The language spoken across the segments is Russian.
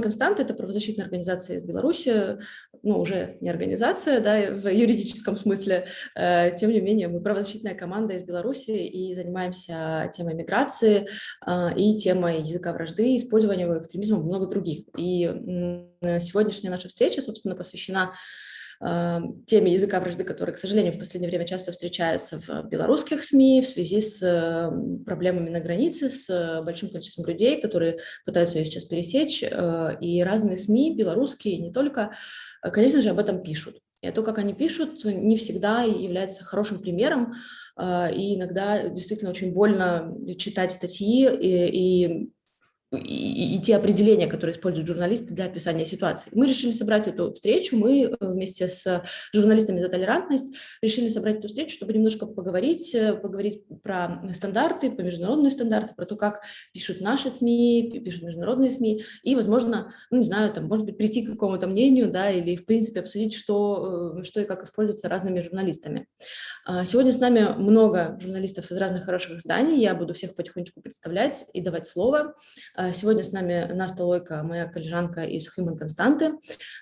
Констант – это правозащитная организация из Беларуси, ну, уже не организация, да, в юридическом смысле. Э, тем не менее, мы правозащитная команда из Беларуси и занимаемся темой миграции э, и темой языка вражды, использования экстремизма много других. И сегодняшняя наша встреча, собственно, посвящена теме языка вражды, которая, к сожалению, в последнее время часто встречается в белорусских СМИ в связи с эм, проблемами на границе, с э, большим количеством людей, которые пытаются ее сейчас пересечь. Э, и разные СМИ, белорусские, не только, э, конечно же, об этом пишут. И то, как они пишут, не всегда является хорошим примером, и иногда действительно очень больно читать статьи и, и и, и те определения, которые используют журналисты для описания ситуации. Мы решили собрать эту встречу, мы э, вместе с журналистами за толерантность решили собрать эту встречу, чтобы немножко поговорить, э, поговорить про стандарты, про международные стандарты, про то, как пишут наши СМИ, пишут международные СМИ, и, возможно, ну, не знаю, там, может быть, прийти к какому-то мнению, да, или, в принципе, обсудить, что, э, что и как используется разными журналистами. А, сегодня с нами много журналистов из разных хороших изданий, я буду всех потихонечку представлять и давать слово. А, сегодня с нами Наста Лойка, моя коллежанка из Human Константы,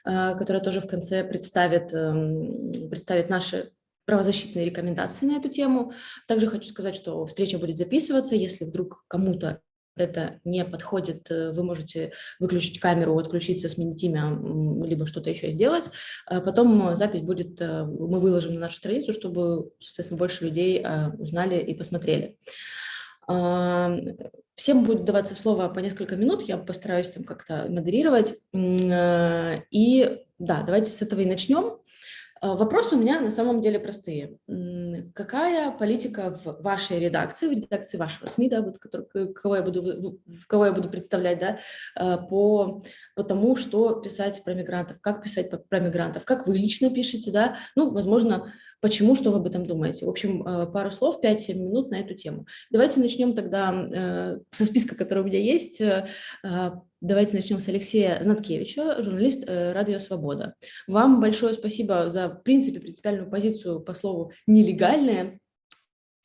а, которая тоже в конце представит, эм, представит наши правозащитные рекомендации на эту тему. Также хочу сказать, что встреча будет записываться. Если вдруг кому-то это не подходит, э, вы можете выключить камеру, отключиться, сменить имя, либо что-то еще сделать. Потом запись будет, э, мы выложим на нашу страницу, чтобы, соответственно, больше людей э, узнали и посмотрели. Всем будет даваться слово по несколько минут, я постараюсь там как-то модерировать. Э, и да, давайте с этого и начнем. Э, вопросы у меня на самом деле простые. Какая политика в вашей редакции, в редакции вашего СМИ, да, вот, который, кого, я буду, кого я буду представлять, да, э, по, по тому, что писать про мигрантов, как писать про мигрантов, как вы лично пишете, да, ну, возможно, Почему, что вы об этом думаете? В общем, э, пару слов, 5-7 минут на эту тему. Давайте начнем тогда э, со списка, который у меня есть. Э, давайте начнем с Алексея Знаткевича, журналист «Радио Свобода». Вам большое спасибо за, в принципе, принципиальную позицию по слову «нелегальное»,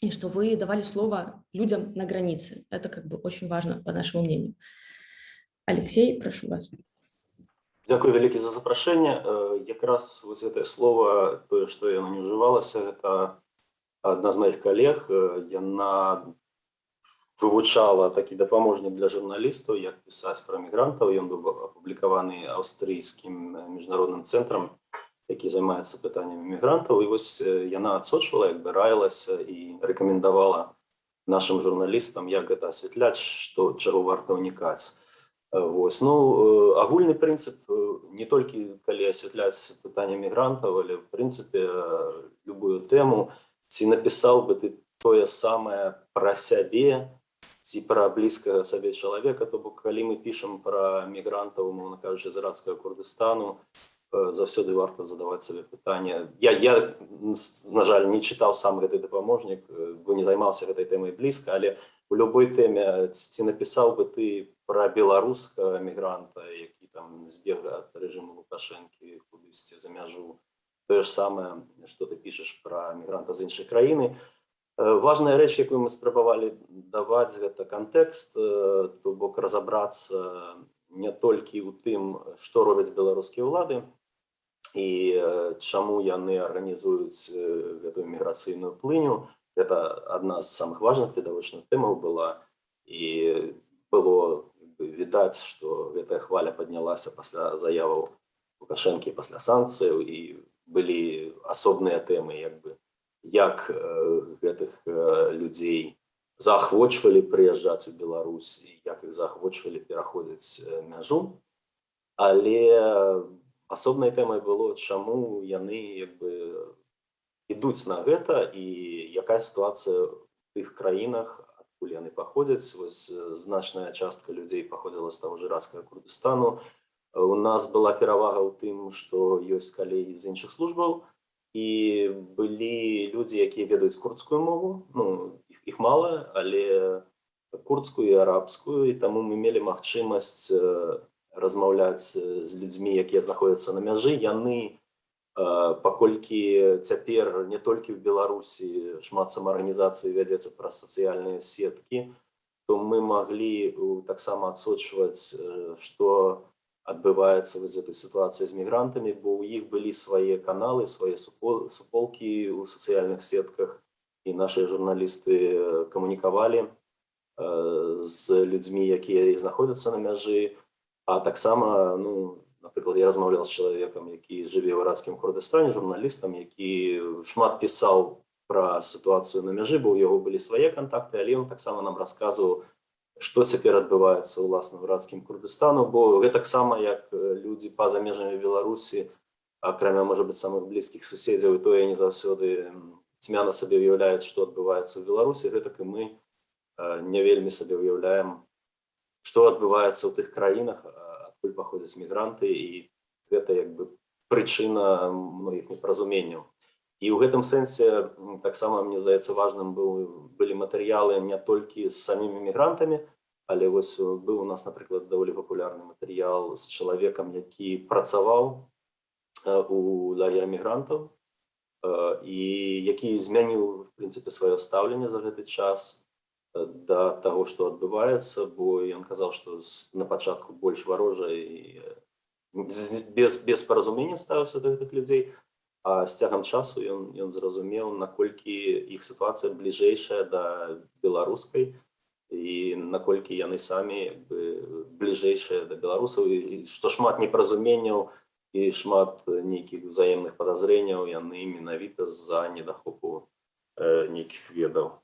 и что вы давали слово людям на границе. Это как бы очень важно, по нашему мнению. Алексей, прошу вас. Дякую вялікі за запрашэнне якраз вось гэтае слово тое што яно не ўжывалася гэта адна з моих калег яна вывучала такі дапаможнік для журналістаў як пісаць пра мігрантаў ён быў апублікаваны аўстрыйскім міжнародным цэнтрам які займаецца пытаннямі мігрантаў і вось яна адсочвала як бы раілася і рэкамендавала нашим журналістам як гэта асвятляць што чаго варта ўнікаць Вось. Ну, агульны прынцып не толькі калі асвятляць пытанне мігрантаў, але в прынцыпе любую тэму ці напісаў бы ты тое самае пра сябе ці пра блізкага сабе чалавека, то бок калі мы пішам пра мігрантаў, умоўна кажучы з ірацкага Курдыстану, заўсёды варта задаваць сабе пытанне. Я, я на жаль, не чытаў сам гэты дапаможнік, бо не займаўся гэтай тэмай блізка, але у любой тэме ці напісаў бы ты про беларускага мігранта які там збег ад рэжыму лукашэнкі кудысьці за мяжу тое ж самае что ты пішаш про мігранта з іншай краіны важная рэч якую мы спрабавалі даваць гэта кантэкст то бок разабрацца не толькі ў тым што робяць беларускія ўлады і чаму яны арганізуюць гэтую міграцыйную плыню это адна з самых важных відавочных тэмаў была і было відаць што гэтая хваля паднялася пасля заяваў лукашэнкі пасля санкцыяў і былі асобныя тэмы як бы як гэтых людзей заахвочвалі прыязджаць у Беларусь як іх заахвочвалі пераходзіць мяжу але асобнай тэмай было чаму яны як бы ідуць на гэта і якая сітуацыя тых краінах адкуль яны паходзяць. Вось значная частка людзей паходзіла з таго ж ірацкага курдыстану. У нас была перавага ў тым што ёсць калегі з іншых службаў і былі людзі якія ведаюць курдскую мову. Ну іх, іх мала але курдскую і арабскую і таму мы мелі магчымасць размаўляць з людзьмі якія знаходзяцца на мяжы яны паколькі цяпер не толькі в беларусі шмат самаарганізацыі вядзецца праз сацыяльныя сеткі то мы маглі таксама адсочваць што адбываецца вось з этой сітуацыі з мігрантамі бо ў іх былі свае каналы свае суполкі ў сацыяльных сетках і нашыя журналісты камунікавалі з людзьмі якія знаходзяцца на мяжы а таксама ну напрыклад я размаўлял з чалавекам які жыве ў рацкім курдыстане журналістам які шмат пісаў пра сітуацыю на мяжы бо у яго былі свае кантакты але ён таксама нам расказваў што цяпер адбываецца ўласна ў рацкім курдыстану бо гэтаксама як людзі па-за межамі беларусі акрамя можа быть самых блізкіх суседзяў і тое не заўсёды цьмяна сабе уяўляюць што адбываецца ў беларусі гэтак і мы не вельмі сабе уяўляем што адбываецца ў тых краінах адкуль паходзяць мігранты і гэта як бы прычына многіх непаразуменняў і ў гэтым сэнсе таксама мне здаецца важным быў былі матэрыялы не толькі з самімі мігрантамі але вось быў у нас напрыклад даволі папулярны матэрыял з чалавекам які працаваў у лагеря мігрантаў і які змяніў в прынцыпе сваё стаўленне за гэты час да таго што адбываецца бо ён казаў што на пачатку больш варожа і без без паразумення ставіўся да гэтых людзей а з цягам часу ён ён зразумеў наколькі іх сітуацыя бліжэйшая да беларускай і наколькі яны самі бліжэйшыя да беларусаў і што шмат непаразуменняў і шмат нейкіх взаемных падазрэнняў яны менавіта з-за недахопу нейкіх ведаў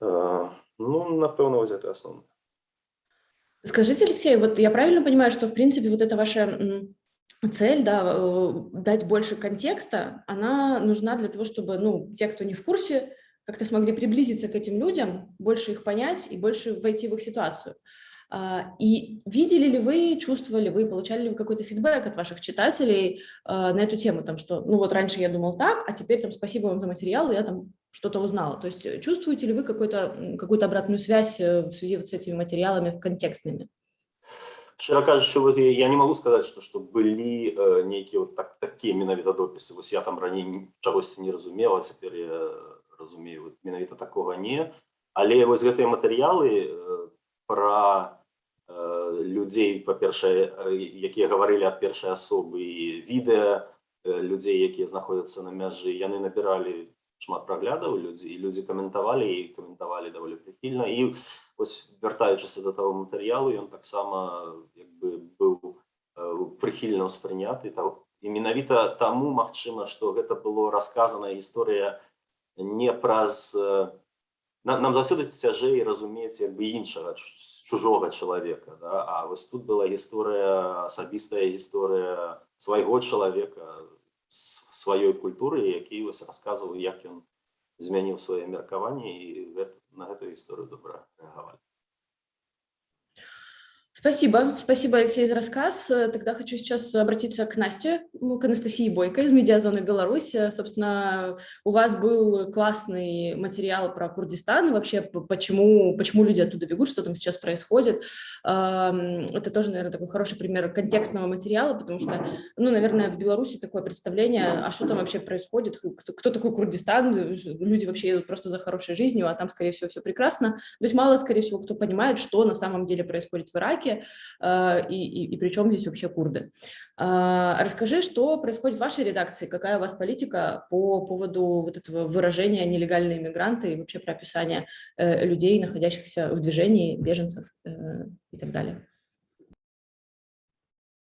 ну, напевно, вот это основное. Скажите, Алексей, вот я правильно понимаю, что, в принципе, вот эта ваша цель, да, э, дать больше контекста, она нужна для того, чтобы, ну, те, кто не в курсе, как-то смогли приблизиться к этим людям, больше их понять и больше войти в их ситуацию. А, и видели ли вы, чувствовали вы, получали ли вы какой-то фидбэк от ваших читателей а, на эту тему, там, что, ну вот раньше я думал так, а теперь там спасибо вам за материал, я там что-то узнала. То есть э, чувствуете ли вы какую-то какую обратную связь э, в связи вот с этими материалами контекстными? Шчыра кажучы вот я не могу сказать что что былі э, нейкія вот так такія менавіта допісы вось я там раней чагосьці не разумела а цяпер я разумею вот, менавіта такого не але вось гэтыя матэрыялы э, пра э, людзей па-першае э, якія гаварылі ад першай асобы і відэа э, людзей якія знаходзяцца на мяжы яны набіралі шмат праглядаў людзі і людзі каментавалі і каментавалі даволі прыхільна і ось вяртаючыся да таго матэрыялу ён таксама як бы быў прыхільна ўспрыняты і менавіта таму магчыма што гэта было расказаная гісторыя не праз нам заўсёды цяжэй разумець як бы іншага чужога чалавека да? а вось тут была гісторыя асабістая гісторыя свайго чалавека сваёй культуры які вось расказваў як ён змяніў сваё меркаванне і гэта, на гэтую гісторыю добра рэагавалі Спасибо. Спасибо, Алексей, за рассказ. Тогда хочу сейчас обратиться к Насте, ну, к Анастасии Бойко из Медиазоны Беларусь. Собственно, у вас был классный материал про Курдистан, и вообще почему, почему люди оттуда бегут, что там сейчас происходит. Это тоже, наверное, такой хороший пример контекстного материала, потому что, ну, наверное, в Беларуси такое представление, а что там вообще происходит, кто, кто такой Курдистан, люди вообще едут просто за хорошей жизнью, а там, скорее всего, все прекрасно. То есть мало, скорее всего, кто понимает, что на самом деле происходит в Ираке, Ираке, э, и, и, и при здесь вообще курды. Э, расскажи, что происходит в вашей редакции, какая у вас политика по поводу вот этого выражения нелегальные иммигранты и вообще про описание э, людей, находящихся в движении, беженцев и так далее.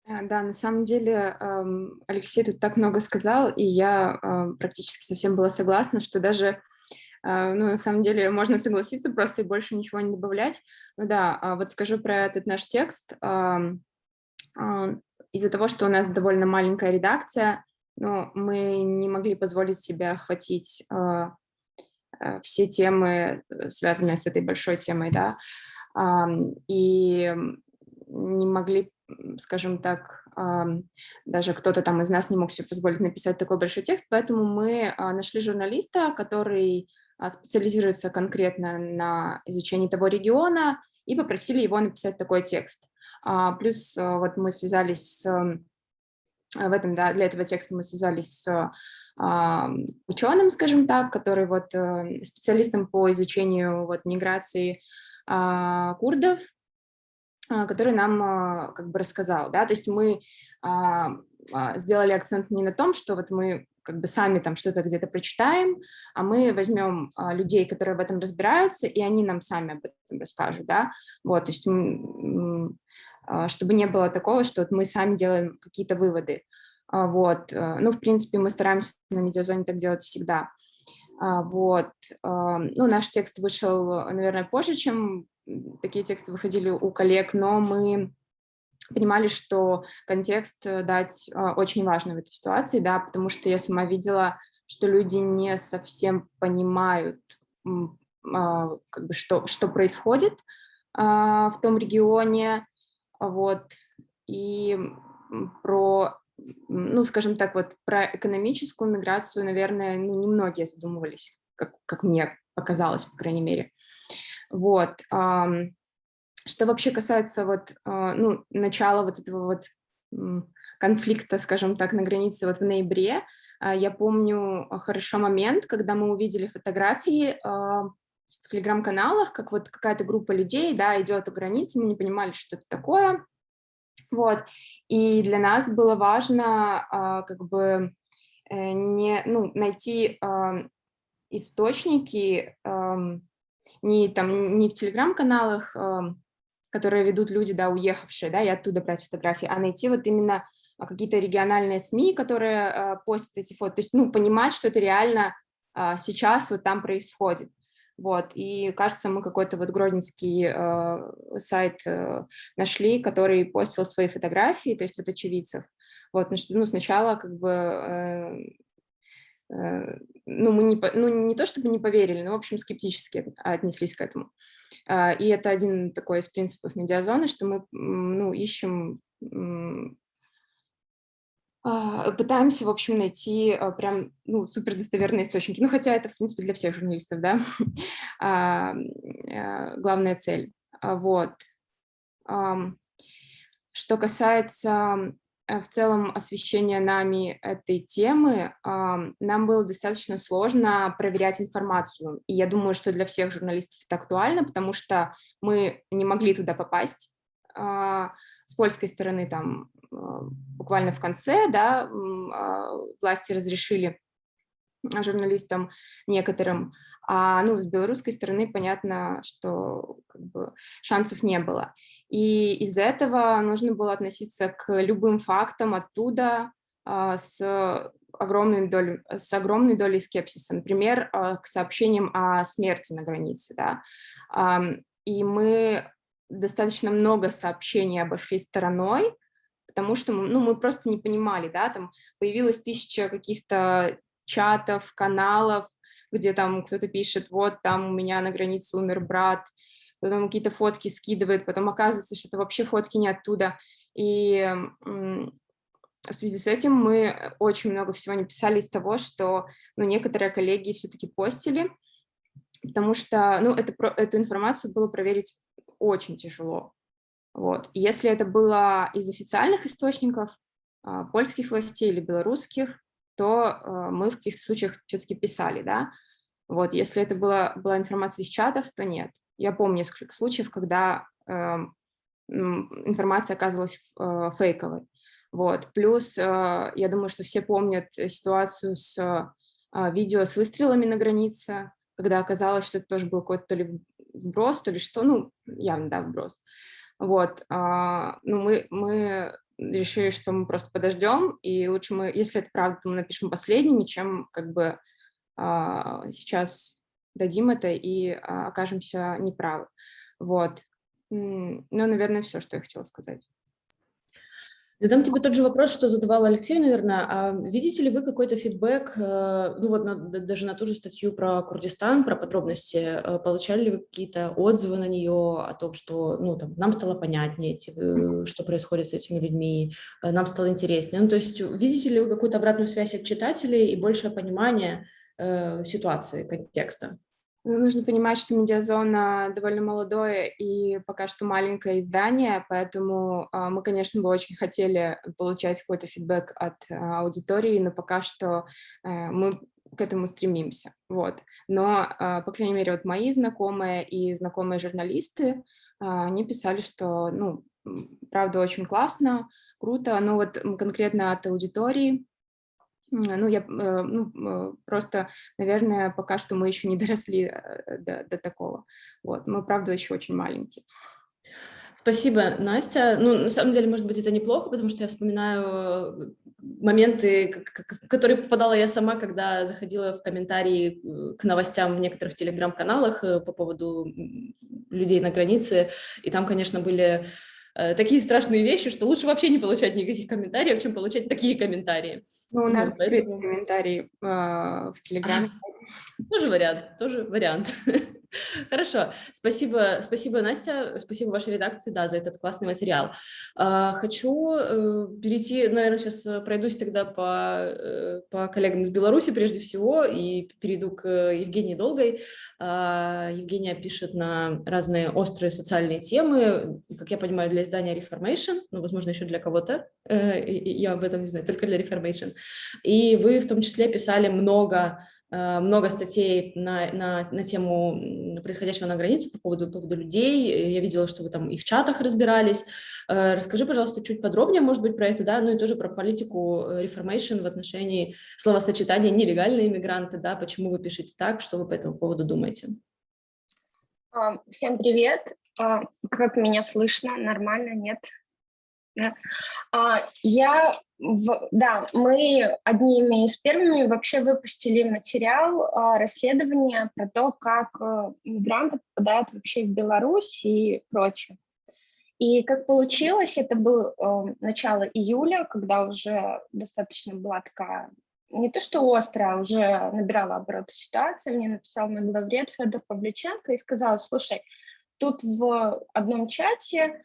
Да, на самом деле эм, Алексей тут так много сказал, и я практически совсем была согласна, что даже ну, на самом деле, можно согласиться просто и больше ничего не добавлять. Ну да, а вот скажу про этот наш текст. Из-за того, что у нас довольно маленькая редакция, ну, мы не могли позволить себе охватить а, все темы, связанные с этой большой темой, да, и не могли, скажем так, даже кто-то там из нас не мог себе позволить написать такой большой текст, поэтому мы нашли журналиста, который а, специализируется конкретно на изучении того региона, и попросили его написать такой текст. А, плюс а, вот мы связались с, в этом, да, для этого текста мы связались с ученым, скажем так, который вот э, специалистом по изучению вот миграции курдов, который нам как бы рассказал, да, то есть мы сделали акцент не на том, что вот мы как бы сами там что-то где-то прочитаем, а мы возьмем а, людей, которые в этом разбираются, и они нам сами об этом расскажут, да, вот, то есть а, чтобы не было такого, что вот мы сами делаем какие-то выводы, а, вот, а, ну, в принципе, мы стараемся на медиазоне так делать всегда, а, вот, а, ну, наш текст вышел, наверное, позже, чем такие тексты выходили у коллег, но мы понимали, что контекст э, дать а, очень важно в этой ситуации, да, потому что я сама видела, что люди не совсем понимают, а, как бы, что, что происходит а, в том регионе, вот, и про, ну, скажем так, вот про экономическую миграцию, наверное, ну, немногие задумывались, как, как мне показалось, по крайней мере. Вот, что вообще касается вот, а, ну, начала вот этого вот конфликта, скажем так, на границе вот в ноябре, а, я помню хорошо момент, когда мы увидели фотографии а, в телеграм-каналах, как вот какая-то группа людей, да, идет у границы, мы не понимали, что это такое, вот, и для нас было важно как бы э, не, ну, найти источники не, там, не в телеграм-каналах, которые ведут люди, да, уехавшие, да, и оттуда брать фотографии, а найти вот именно а, какие-то региональные СМИ, которые а, постят эти фото, то есть, ну, понимать, что это реально а, сейчас вот там происходит. Вот, и кажется, мы какой-то вот гродненский э, сайт э, нашли, который постил свои фотографии, то есть от очевидцев. Вот, ну, сначала как бы э, Э, ну, мы не, ну, не то чтобы не поверили, но, в общем, скептически отнеслись к этому. А, и это один такой из принципов медиазоны, что мы ну, ищем, а, пытаемся, в общем, найти а, прям ну, супер достоверные источники. Ну, хотя это, в принципе, для всех журналистов, да, э, главная цель. Вот. Что касается Э, в целом освещения нами этой темы, нам было достаточно сложно проверять информацию. И я думаю, что для всех журналистов это актуально, потому что мы не могли туда попасть. А, с польской стороны там а, буквально в конце да, а, власти разрешили журналистам некоторым, а ну, с белорусской стороны понятно, что как бы, шансов не было. И из этого нужно было относиться к любым фактам оттуда а, с огромной долей, с огромной долей скепсиса, например, а, к сообщениям о смерти на границе. Да? А, и мы достаточно много сообщений обошли стороной, потому что ну, мы просто не понимали, да, там появилась тысяча каких-то чатов, каналов, где там кто-то пишет, вот там у меня на границе умер брат, потом какие-то фотки скидывает, потом оказывается, что это вообще фотки не оттуда. И в связи с этим мы очень много всего не писали из того, что ну, некоторые коллеги все-таки постили, потому что ну, это, эту информацию было проверить очень тяжело. Вот. Если это было из официальных источников, а, польских властей или белорусских, то э, мы в каких-то случаях все-таки писали, да. Вот, если это была, была информация из чатов, то нет. Я помню несколько случаев, когда э, информация оказывалась э, фейковой. Вот. Плюс, э, я думаю, что все помнят ситуацию с э, видео с выстрелами на границе, когда оказалось, что это тоже был какой-то то ли вброс, то ли что, ну, явно, да, вброс. Вот, э, ну, мы, мы решили, что мы просто подождем, и лучше мы, если это правда, то мы напишем последними, чем как бы а, сейчас дадим это и а, окажемся неправы. Вот. Ну, наверное, все, что я хотела сказать. Задам тебе тот же вопрос, что задавал Алексей, наверное. А видите ли вы какой-то фидбэк, э, ну вот на, даже на ту же статью про Курдистан, про подробности, э, получали ли вы какие-то отзывы на нее о том, что ну, там, нам стало понятнее, эти, что происходит с этими людьми, э, нам стало интереснее. Ну, то есть видите ли вы какую-то обратную связь от читателей и большее понимание э, ситуации, контекста? Ну, нужно понимать, что медиазона довольно молодое и пока что маленькое издание, поэтому а, мы, конечно, бы очень хотели получать какой-то фидбэк от а, аудитории, но пока что э, мы к этому стремимся. Вот. Но, а, по крайней мере, вот мои знакомые и знакомые журналисты, они писали, что, ну, правда, очень классно, круто, но вот конкретно от аудитории, ну, я ну, просто, наверное, пока что мы еще не доросли до, до такого. Вот, мы, правда, еще очень маленькие. Спасибо, Настя. Ну, на самом деле, может быть, это неплохо, потому что я вспоминаю э, моменты, в которые попадала я сама, когда заходила в комментарии э, к новостям в некоторых телеграм-каналах э, по поводу людей на границе, и там, конечно, были такие страшные вещи, что лучше вообще не получать никаких комментариев, чем получать такие комментарии. Ну, у нас ну, поэтому... комментарии э, в Телеграме. Тоже вариант, тоже вариант. Хорошо, спасибо, спасибо, Настя, спасибо вашей редакции, да, за этот классный материал. А, хочу э, перейти, наверное, сейчас пройдусь тогда по, э, по коллегам из Беларуси прежде всего и перейду к Евгении Долгой. А, Евгения пишет на разные острые социальные темы, как я понимаю, для издания Reformation, ну, возможно, еще для кого-то, э, я об этом не знаю, только для Reformation. И вы в том числе писали много Э, много статей на, на, на тему происходящего на границе по поводу, по поводу людей. Я видела, что вы там и в чатах разбирались. Э, расскажи, пожалуйста, чуть подробнее, может быть, про это, да, ну и тоже про политику Reformation э, в отношении словосочетания нелегальные иммигранты, да, почему вы пишете так, что вы по этому поводу думаете? А, всем привет. А, как меня слышно? Нормально? Нет? А, я, да, мы одними из первыми вообще выпустили материал а, расследования про то, как э, мигранты попадают вообще в Беларусь и прочее. И как получилось, это был э, начало июля, когда уже достаточно была такая, не то что острая, а уже набирала обороты ситуация. Мне написал мой главред Федор Павлюченко и сказал, слушай, тут в одном чате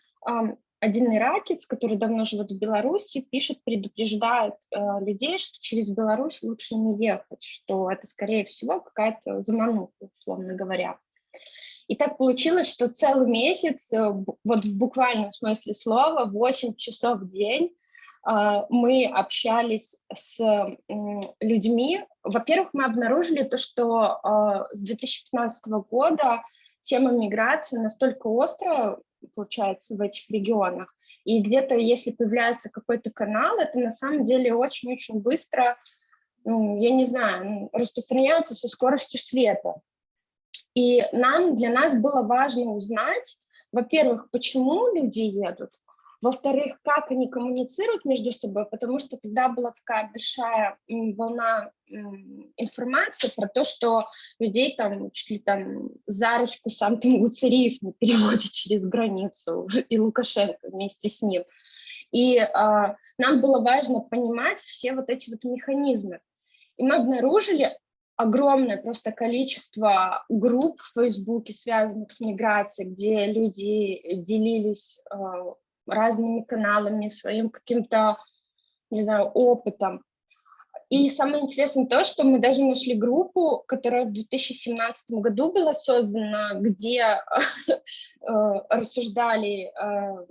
один иракец, который давно живет в Беларуси, пишет, предупреждает э, людей, что через Беларусь лучше не ехать, что это, скорее всего, какая-то замануха, условно говоря. И так получилось, что целый месяц, э, вот в буквальном смысле слова, 8 часов в день э, мы общались с э, людьми. Во-первых, мы обнаружили то, что э, с 2015 года тема миграции настолько острая, получается, в этих регионах. И где-то, если появляется какой-то канал, это на самом деле очень-очень быстро, ну, я не знаю, распространяется со скоростью света. И нам, для нас было важно узнать, во-первых, почему люди едут, во-вторых, как они коммуницируют между собой, потому что тогда была такая большая волна информации про то, что людей там чуть ли там за ручку сам там Гуцериев не переводит через границу, и Лукашенко вместе с ним. И а, нам было важно понимать все вот эти вот механизмы. И мы обнаружили огромное просто количество групп в Фейсбуке, связанных с миграцией, где люди делились а, разными каналами, своим каким-то, не знаю, опытом. И самое интересное то, что мы даже нашли группу, которая в 2017 году была создана, где э, рассуждали, э,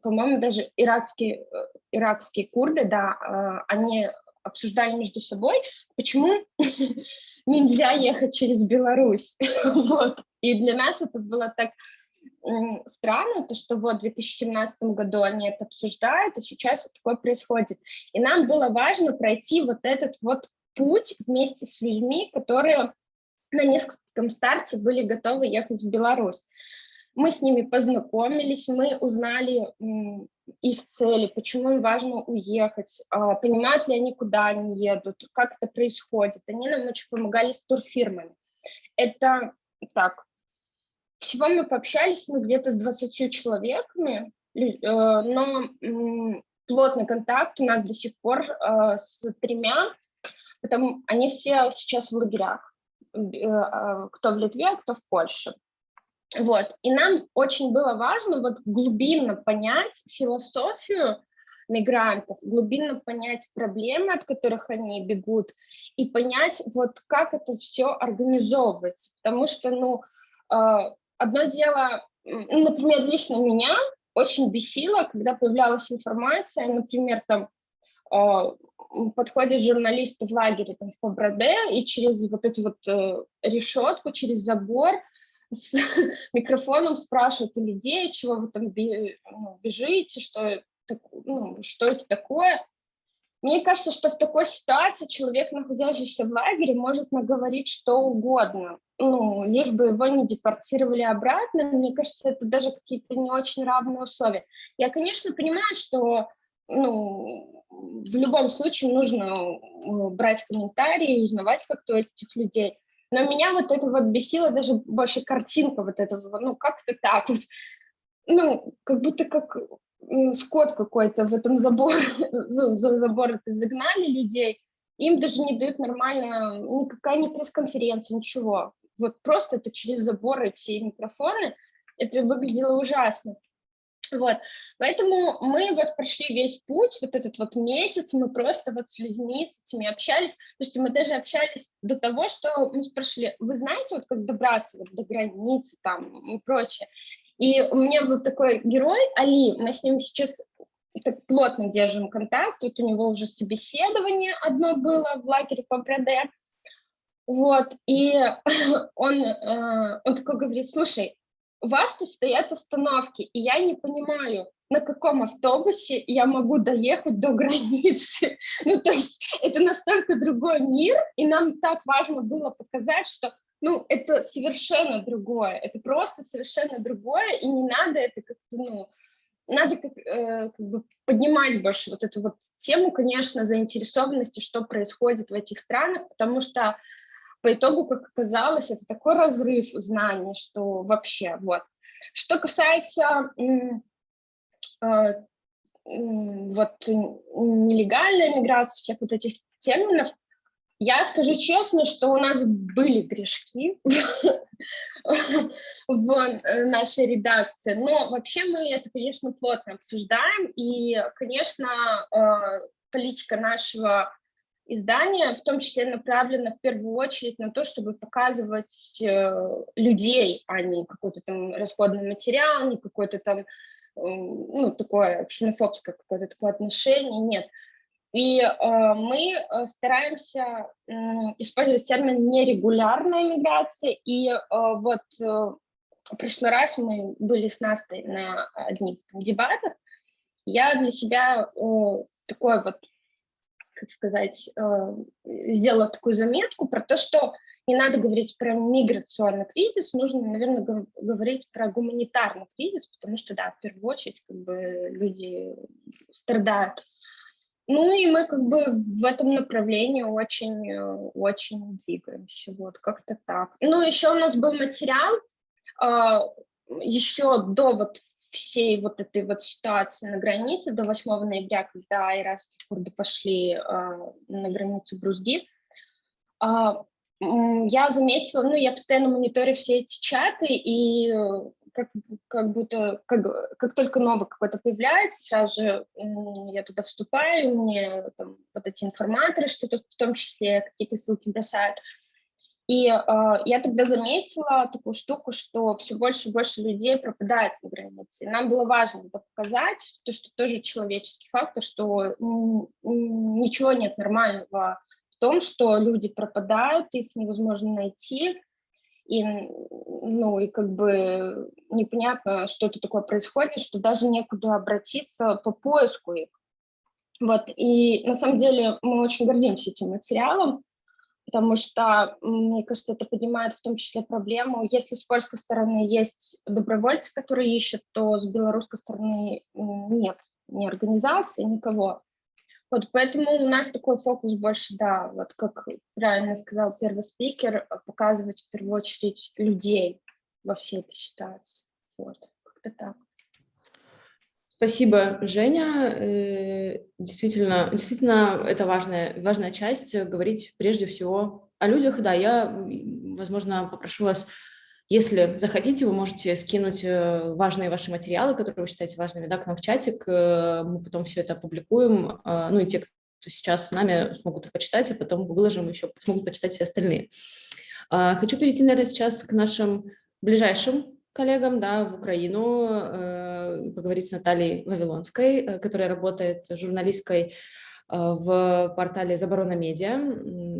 по-моему, даже иракские, э, иракские курды, да, они обсуждали между собой, почему нельзя ехать через Беларусь. вот. И для нас это было так странно, то, что вот в 2017 году они это обсуждают, и сейчас вот такое происходит. И нам было важно пройти вот этот вот путь вместе с людьми, которые на нескольком старте были готовы ехать в Беларусь. Мы с ними познакомились, мы узнали их цели, почему им важно уехать, а, понимают ли они, куда они едут, как это происходит. Они нам очень помогали с турфирмами. Это так, всего мы пообщались ну, где-то с 20 человеками, э, но плотный контакт у нас до сих пор э, с тремя, потому они все сейчас в лагерях, э, кто в Литве, а кто в Польше. Вот. И нам очень было важно вот глубинно понять философию мигрантов, глубинно понять проблемы, от которых они бегут, и понять, вот как это все организовывается. Потому что, ну, одно дело, ну, например, лично меня очень бесило, когда появлялась информация, например, там а, подходит журналист в лагере там, в Поброде, и через вот эту вот э, решетку, через забор с микрофоном спрашивают у людей, чего вы там ну, бежите, что, ну, что это такое. Мне кажется, что в такой ситуации человек, находящийся в лагере, может наговорить что угодно, ну, лишь бы его не депортировали обратно. Мне кажется, это даже какие-то не очень равные условия. Я, конечно, понимаю, что ну, в любом случае нужно э, брать комментарии, узнавать как-то этих людей. Но меня вот это вот бесило даже больше картинка вот этого, ну, как-то так вот, ну, как будто как скот какой-то в этом заборе, за забор это загнали людей, им даже не дают нормально, никакая не пресс-конференция, ничего. Вот просто это через забор эти микрофоны, это выглядело ужасно. Вот, поэтому мы вот прошли весь путь, вот этот вот месяц, мы просто вот с людьми, с этими общались, то есть мы даже общались до того, что мы спрашивали, вы знаете, вот как добраться вот до границы там и прочее, и у меня был такой герой, Али, мы с ним сейчас так плотно держим контакт, вот у него уже собеседование одно было в лагере по БРД, вот, и он, э, он такой говорит, слушай, у вас тут стоят остановки, и я не понимаю, на каком автобусе я могу доехать до границы. Ну, то есть это настолько другой мир, и нам так важно было показать, что ну, это совершенно другое, это просто совершенно другое, и не надо это как-то, ну, надо как, э, как бы поднимать больше вот эту вот тему, конечно, заинтересованности, что происходит в этих странах, потому что по итогу, как оказалось, это такой разрыв знаний, что вообще, вот. Что касается э, вот нелегальной миграции, всех вот этих терминов, я скажу честно, что у нас были грешки в э, нашей редакции, но вообще мы это, конечно, плотно обсуждаем, и, конечно, э, политика нашего издания в том числе направлена в первую очередь на то, чтобы показывать э, людей, а не какой-то там расходный материал, не какой-то там, ну, такое ксенофобское какое-то такое отношение, нет. И э, мы э, стараемся э, использовать термин нерегулярная миграция. И э, вот э, в прошлый раз мы были с Настей на одних дебатах. Я для себя э, такой вот, как сказать, сделала такую заметку про то, что не надо говорить про миграционный кризис, нужно, наверное, говорить про гуманитарный кризис, потому что, да, в первую очередь, как бы люди страдают ну и мы как бы в этом направлении очень, э, двигаемся, вот как-то так. Ну еще у нас был материал, а, еще до вот всей вот этой вот ситуации на границе, до 8 ноября, когда иракские курды пошли а, на границу Брузги, а, я заметила, ну, я постоянно мониторю все эти чаты, и как, как будто, как, как только новый какой-то появляется, сразу же я туда вступаю, мне там вот эти информаторы что-то в том числе какие-то ссылки бросают. И э, я тогда заметила такую штуку, что все больше и больше людей пропадает на границе. Нам было важно это показать, то, что тоже человеческий фактор, что ничего нет нормального в том, что люди пропадают, их невозможно найти, и, ну, и как бы непонятно, что это такое происходит, что даже некуда обратиться по поиску их. Вот, и на самом деле мы очень гордимся этим материалом, потому что, мне кажется, это поднимает в том числе проблему, если с польской стороны есть добровольцы, которые ищут, то с белорусской стороны нет ни организации, никого. Вот поэтому у нас такой фокус больше, да, вот как правильно сказал первый спикер, показывать в первую очередь людей во всей этой ситуации. Вот, как-то так. Спасибо, Женя. Э, действительно, действительно, это важная, важная часть, говорить прежде всего о людях. Да, я, возможно, попрошу вас если захотите, вы можете скинуть э, важные ваши материалы, которые вы считаете важными, да, к нам в чатик. Э, мы потом все это опубликуем. Э, ну и те, кто сейчас с нами, смогут их почитать, а потом выложим еще, смогут почитать все остальные. Хочу перейти, наверное, сейчас к нашим ближайшим коллегам да, в Украину, поговорить с Натальей Вавилонской, которая работает журналисткой в портале «Заборона медиа».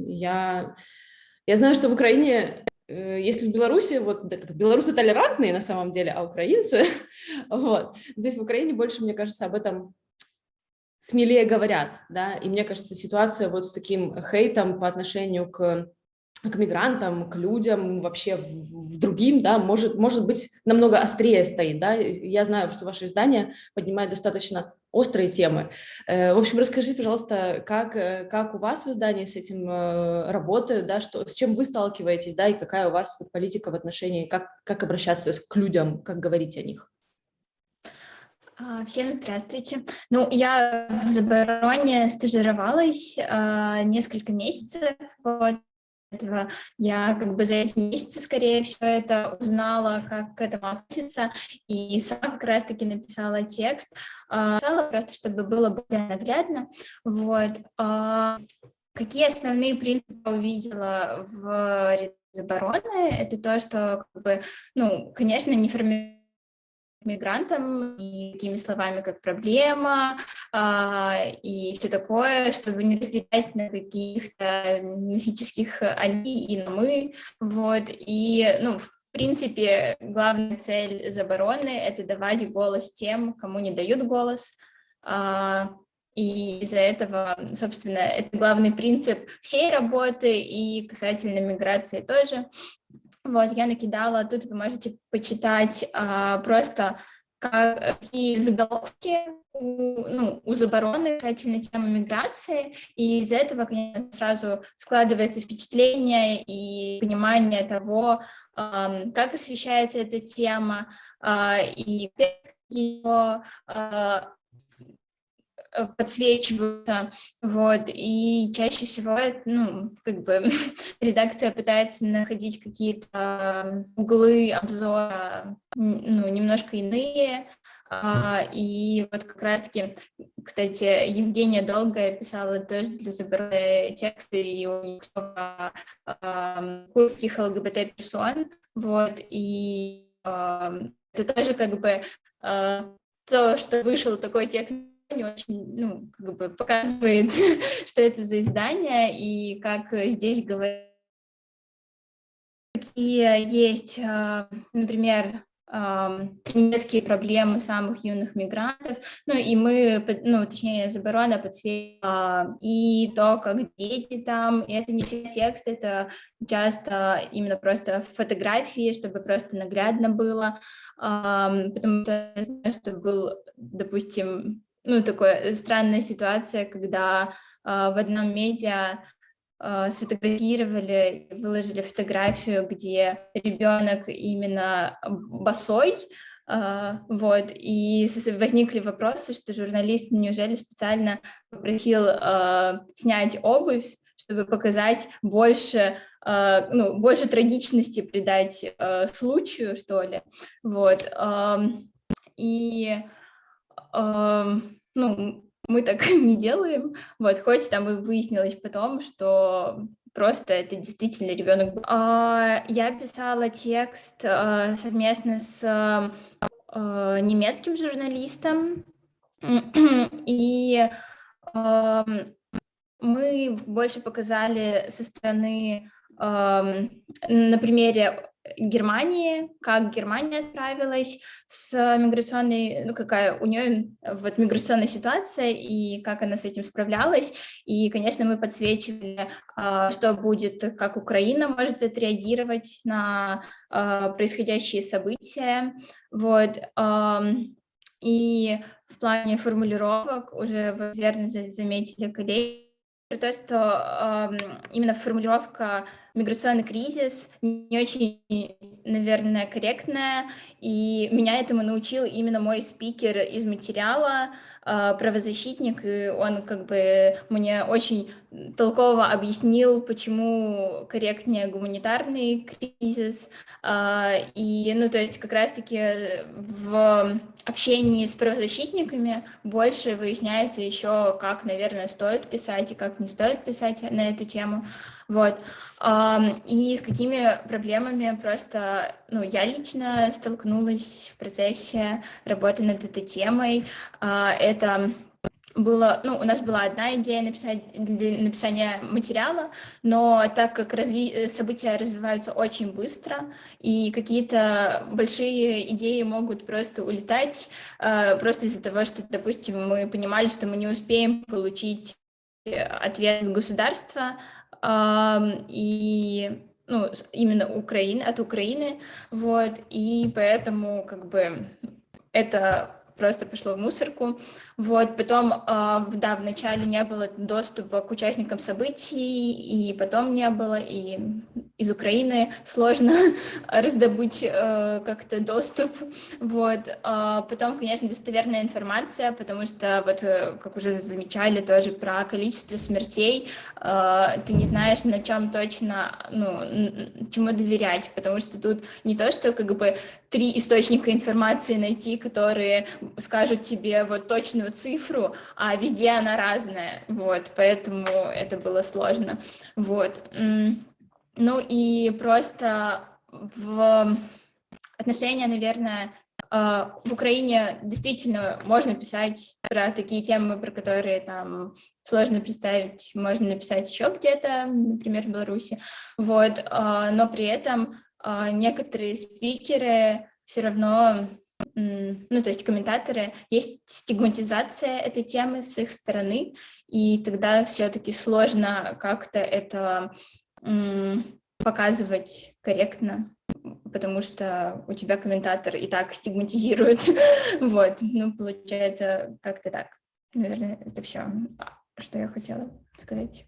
Я, я знаю, что в Украине если в Беларуси, вот белорусы толерантные на самом деле, а украинцы, вот, здесь в Украине больше, мне кажется, об этом смелее говорят, да, и мне кажется, ситуация вот с таким хейтом по отношению к к мигрантам, к людям, вообще в, в другим, да, может, может быть намного острее стоит, да, я знаю, что ваше издание поднимает достаточно острые темы. Э, в общем, расскажите, пожалуйста, как, э, как у вас в издании с этим э, работают, да, что, с чем вы сталкиваетесь, да, и какая у вас политика в отношении, как, как обращаться к людям, как говорить о них? А, всем здравствуйте. Ну, я в Забороне стажировалась э, несколько месяцев. Вот этого я как бы за эти месяцы, скорее всего, это узнала, как к этому относиться, и сама как раз-таки написала текст, написала просто, чтобы было более наглядно, вот. А, какие основные принципы увидела в обороны? Это то, что, как бы, ну, конечно, не формируется мигрантам и такими словами, как проблема а, и все такое, чтобы не разделять на каких-то мифических они и на мы, вот, и, ну, в принципе, главная цель забороны — это давать голос тем, кому не дают голос, а, и из-за этого, собственно, это главный принцип всей работы и касательно миграции тоже. Вот, я накидала, тут вы можете почитать а, просто какие заголовки у, ну, у забороны касательно темы миграции, и из этого, конечно, сразу складывается впечатление и понимание того, а, как освещается эта тема, а, и ее а, Э, подсвечиваются, вот, и чаще всего, ну, как бы редакция пытается находить какие-то углы обзора, ну, немножко иные, а, и вот как раз-таки, кстати, Евгения Долгая писала тоже для забора тексты, и у а, а, курсских ЛГБТ-персон, вот, и это тоже как бы а, то, что вышел такой текст не очень ну, как бы показывает, что это за издание и как здесь говорят. Какие есть, а, например, немецкие проблемы самых юных мигрантов, ну и мы, ну точнее, Заборона подсветила и то, как дети там, и это не все текст, это часто именно просто фотографии, чтобы просто наглядно было, потому что я знаю, что был, допустим, ну, такая э, странная ситуация, когда э, в одном медиа э, сфотографировали, выложили фотографию, где ребенок именно босой, Uh, вот, и возникли вопросы, что журналист неужели специально попросил снять обувь, чтобы показать больше, ну, больше трагичности придать случаю, что ли, вот, и ну, мы так не делаем, вот, хоть там и выяснилось потом, что просто это действительно ребенок. А, я писала текст а, совместно с а, немецким журналистом, и мы больше показали со стороны на примере Германии, как Германия справилась с миграционной, ну какая у нее вот миграционная ситуация и как она с этим справлялась. И, конечно, мы подсвечивали, а, что будет, как Украина может отреагировать на а, происходящие события. Вот. И в плане формулировок уже вы верно заметили коллеги, то, что э, именно формулировка миграционный кризис не очень, наверное, корректная, и меня этому научил именно мой спикер из материала, правозащитник, и он как бы мне очень толково объяснил, почему корректнее гуманитарный кризис, э, и, ну, то есть как раз-таки в общении с правозащитниками больше выясняется еще, как, наверное, стоит писать и как не стоит писать на эту тему. Вот. И с какими проблемами просто, ну, я лично столкнулась в процессе работы над этой темой. А, это было, ну, у нас была одна идея написать для написания материала, но так как разви события развиваются очень быстро, и какие-то большие идеи могут просто улетать, э, просто из-за того, что, допустим, мы понимали, что мы не успеем получить ответ государства, э, и ну, именно Украины, от Украины, вот, и поэтому, как бы, это просто пошло в мусорку. Вот, потом, а, да, вначале не было доступа к участникам событий, и потом не было, и из Украины сложно раздобыть э, как-то доступ. Вот. А потом, конечно, достоверная информация, потому что, вот, э, как уже замечали, тоже про количество смертей, э, ты не знаешь, на чем точно, ну, чему доверять, потому что тут не то, что как бы три источника информации найти, которые скажут тебе вот точную цифру, а везде она разная, вот, поэтому это было сложно, вот. Ну и просто в отношения, наверное, э, в Украине действительно можно писать про такие темы, про которые там сложно представить, можно написать еще где-то, например, в Беларуси, вот, э, но при этом э, некоторые спикеры все равно ну, то есть комментаторы, есть стигматизация этой темы с их стороны, и тогда все-таки сложно как-то это показывать корректно, потому что у тебя комментатор и так стигматизирует. вот, ну, получается как-то так. Наверное, это все, что я хотела сказать.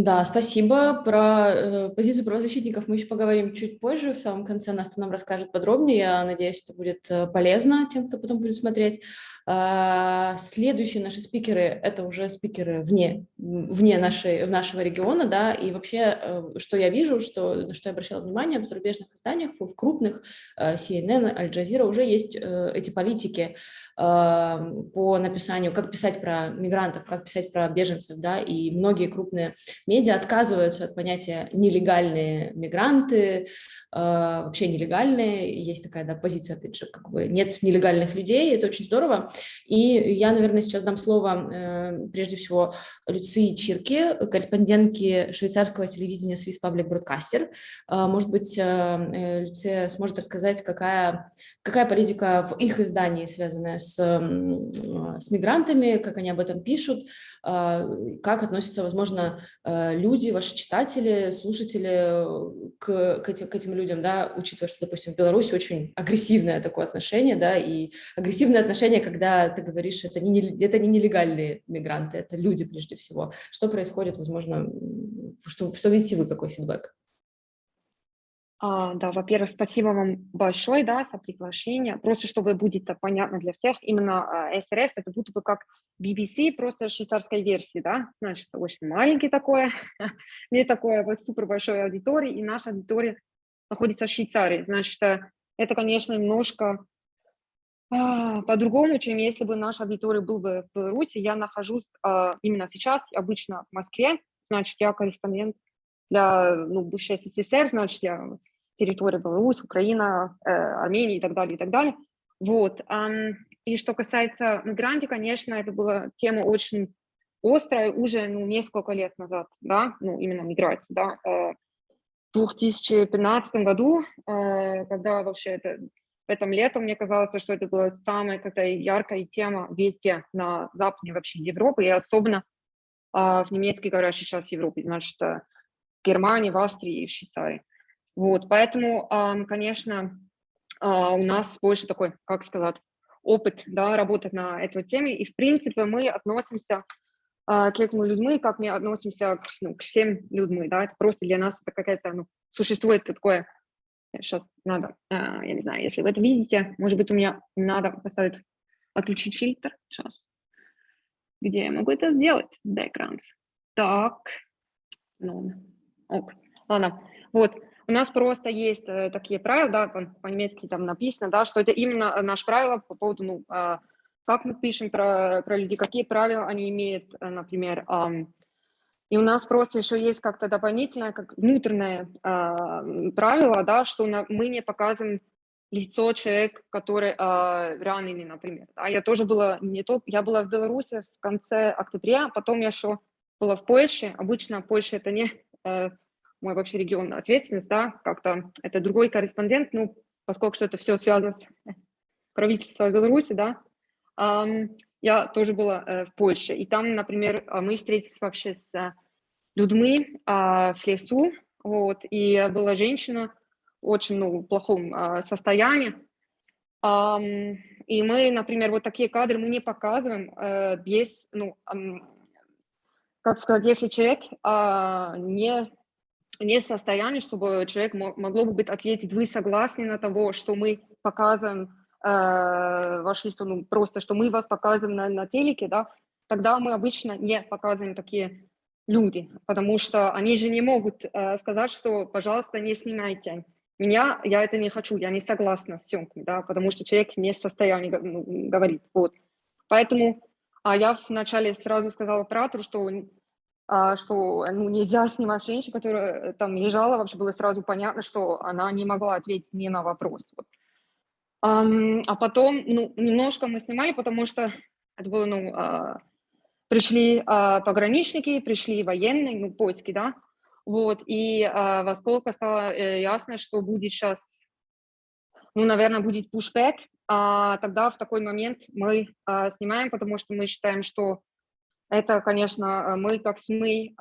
Да, спасибо. Про э, позицию правозащитников мы еще поговорим чуть позже. В самом конце Настя нам расскажет подробнее. Я надеюсь, это будет э, полезно тем, кто потом будет смотреть. А, следующие наши спикеры – это уже спикеры вне, вне нашей, нашего региона, да, и вообще, э, что я вижу, что, что я обращала внимание, в зарубежных изданиях, в крупных, э, CNN, Аль Джазира, уже есть э, эти политики по написанию, как писать про мигрантов, как писать про беженцев, да, и многие крупные медиа отказываются от понятия «нелегальные мигранты», вообще нелегальные, есть такая, да, позиция, опять же, как бы нет нелегальных людей, это очень здорово, и я, наверное, сейчас дам слово э, прежде всего Люции Чирке, корреспондентке швейцарского телевидения Swiss Public Broadcaster. Э, может быть, э, Люция сможет рассказать, какая, какая политика в их издании, связанная с, с мигрантами, как они об этом пишут, как относятся, возможно, люди, ваши читатели, слушатели к, к, этим, к этим людям, да, учитывая, что, допустим, в Беларуси очень агрессивное такое отношение, да, и агрессивное отношение, когда ты говоришь, это не, это не нелегальные мигранты, это люди прежде всего. Что происходит, возможно, что, что видите вы, какой фидбэк? А, да, во-первых, спасибо вам большое, да, за приглашение. Просто чтобы будет понятно для всех, именно а, СРФ это будто бы как BBC, просто швейцарской версии, да, значит, очень маленький такое, не такое вот супер большой аудитории, и наша аудитория находится в Швейцарии, значит, это, конечно, немножко а, по-другому, чем если бы наш аудитория был бы в Беларуси. Я нахожусь а, именно сейчас, обычно в Москве, значит, я корреспондент для ну, бывшей СССР, значит, я территория Беларусь, Украина, э, Армения и так далее, и так далее. Вот. И что касается мигрантов, конечно, это была тема очень острая уже ну, несколько лет назад, да, ну, именно миграция, да. Э, в 2015 году, э, когда вообще это этом летом мне казалось, что это была самая какая яркая тема везде на западе вообще Европы, и особенно а, в немецкой говорящей сейчас Европе, значит, в Германии, в Австрии и в Швейцарии. Вот, поэтому, конечно, а, у нас больше такой, как сказать, опыт, да, работать на этой теме, и, в принципе, мы относимся к этим людям, как мы относимся к, ну, к всем людям, да, это просто для нас это какая-то, ну, существует такое Сейчас надо, а, я не знаю, если вы это видите, может быть, у меня надо поставить, отключить фильтр. Сейчас. Где я могу это сделать? Backgrounds. Так. Ну, ок. Ладно. Вот. У нас просто есть э, такие правила, да, по-немецки там написано, да, что это именно наше правило по поводу, ну, э, как мы пишем про, про людей, какие правила они имеют, э, например, э, и у нас просто еще есть как-то дополнительное, как внутреннее э, правило, да, что мы не показываем лицо человек, который э, раненый, например. А я тоже была не то, я была в Беларуси в конце октября, потом я еще была в Польше. Обычно Польша это не э, мой вообще регион ответственность, да, как-то это другой корреспондент, ну, поскольку что это все связано с правительством Беларуси, да, э, я тоже была э, в Польше, и там, например, мы встретились вообще с людьми э, в лесу, вот, и была женщина, очень ну, плохом а, состоянии. А, и мы, например, вот такие кадры мы не показываем а, без, ну, а, как сказать, если человек а, не, не в состоянии, чтобы человек мог, могло бы быть ответить, вы согласны на того, что мы показываем э, ваш лист, ну, просто, что мы вас показываем на, на телеке, да, тогда мы обычно не показываем такие люди, потому что они же не могут э, сказать, что, пожалуйста, не снимайте меня, я это не хочу, я не согласна с съемками, да, потому что человек не в состоянии ну, говорить, вот. Поэтому а я вначале сразу сказала оператору, что, а, что ну, нельзя снимать женщину, которая там лежала, вообще было сразу понятно, что она не могла ответить мне на вопрос. Вот. А, потом, ну, немножко мы снимали, потому что это было, ну, а, пришли а, пограничники, пришли военные, ну, польские, да, вот, и а, во сколько стало э, ясно, что будет сейчас, ну, наверное, будет пушбэк, тогда в такой момент мы снимаем, потому что мы считаем, что это, конечно, мы как СМИ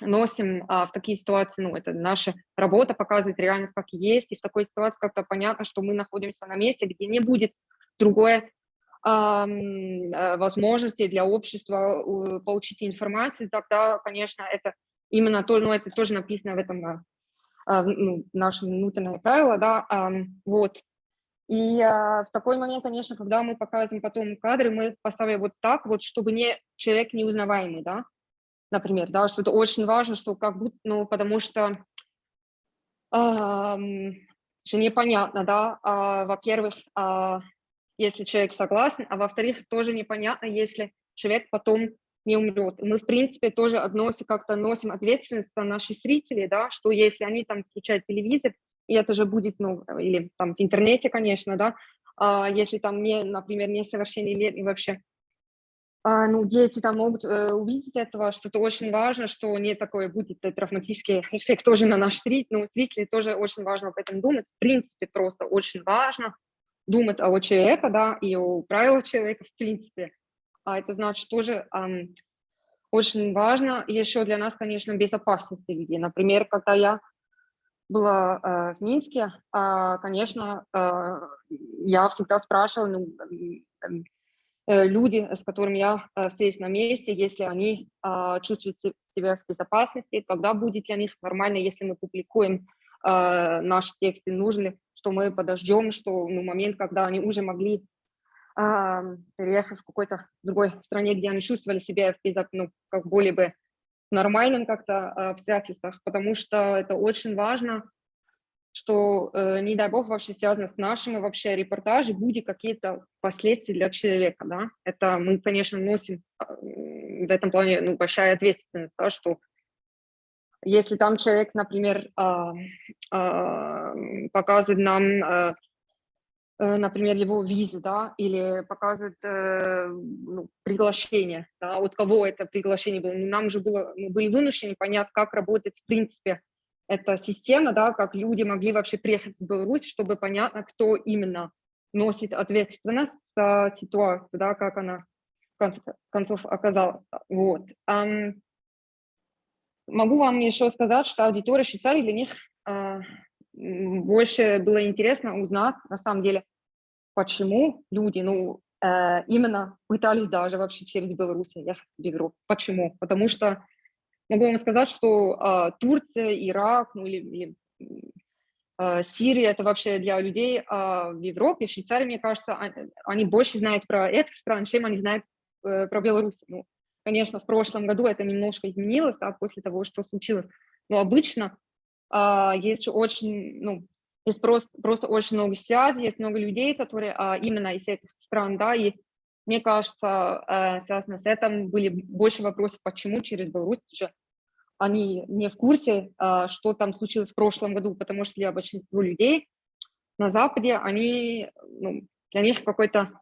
носим а, в такие ситуации, ну, это наша работа показывает реальность как есть, и в такой ситуации как-то понятно, что мы находимся на месте, где не будет другой а, возможности для общества получить информацию, тогда, конечно, это именно то, ну, это тоже написано в этом а, а, ну, нашем внутреннее правило, да, а, вот. И а, в такой момент, конечно, когда мы показываем потом кадры, мы поставим вот так, вот, чтобы не человек неузнаваемый, да, например, да, что это очень важно, что как будто, ну, потому что а, же непонятно, да, а, во-первых, а, если человек согласен, а во-вторых, тоже непонятно, если человек потом не умрет. Мы, в принципе, тоже относим, как-то носим ответственность на наших зрителей, да, что если они там включают телевизор, и это же будет, ну, или там в интернете, конечно, да, а если там, не, например, несовершеннолетний вообще, ну, дети там могут э, увидеть этого, что это очень важно, что не такое будет э, травматический эффект тоже на наш зритель, ну, зрители тоже очень важно об этом думать, в принципе, просто очень важно думать о человеке, да, и о правилах человека, в принципе, а это значит тоже um, очень важно еще для нас, конечно, безопасность людей. Например, когда я была э, в Минске, э, конечно, э, я всегда спрашивала, ну, люди, с которыми я э, встретилась на месте, если они э, чувствуют себя в безопасности, тогда будет для них нормально, если мы публикуем э, наши тексты, нужно ли, что мы подождем, что ну, момент, когда они уже могли переехав в какой-то другой стране, где они чувствовали себя в безо... ну, как более бы нормальным как-то а, обстоятельствах, потому что это очень важно, что, э, не дай бог, вообще связано с нашими вообще репортажи, будут какие-то последствия для человека, да, это мы, конечно, носим а, в этом плане, ну, большая ответственность, да, что если там человек, например, а, показывает нам Э, например, его визу, да, или показывает э, ну, приглашение, да, от кого это приглашение было. Нам же было, мы были вынуждены понять, как работает в принципе эта система, да, как люди могли вообще приехать в Беларусь, чтобы понятно, кто именно носит ответственность за ситуацию, да, как она в конце концов оказалась. Вот. Um, могу вам еще сказать, что аудитория Швейцарии для них uh, больше было интересно узнать, на самом деле, почему люди, ну, э, именно пытались даже вообще через Беларусь ехать в Европу. Почему? Потому что могу вам сказать, что э, Турция, Ирак, ну, или, или э, Сирия, это вообще для людей э, в Европе, в Швейцарии, мне кажется, они, они больше знают про этих стран, чем они знают э, про Беларусь. Ну, конечно, в прошлом году это немножко изменилось, да, после того, что случилось, но обычно а, есть очень, ну, есть просто, просто очень много связей, есть много людей, которые а, именно из этих стран, да, и мне кажется, а, связано с этим были больше вопросов, почему через Беларусь они не в курсе, а, что там случилось в прошлом году, потому что для большинства людей на Западе, они, ну, для них какой-то...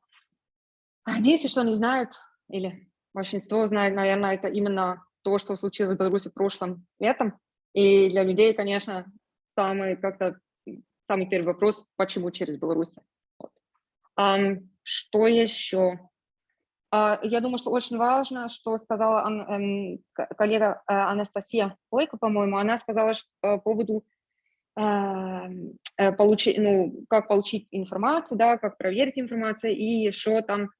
Единственное, что они знают, или большинство знает, наверное, это именно то, что случилось в Беларуси прошлым летом. И для людей, конечно, самый как-то самый первый вопрос, почему через Беларусь. Вот. Um, что еще? Uh, я думаю, что очень важно, что сказала um, коллега uh, Анастасия Лойко, по-моему, она сказала что, по поводу uh, получить, ну, как получить информацию, да, как проверить информацию, и еще там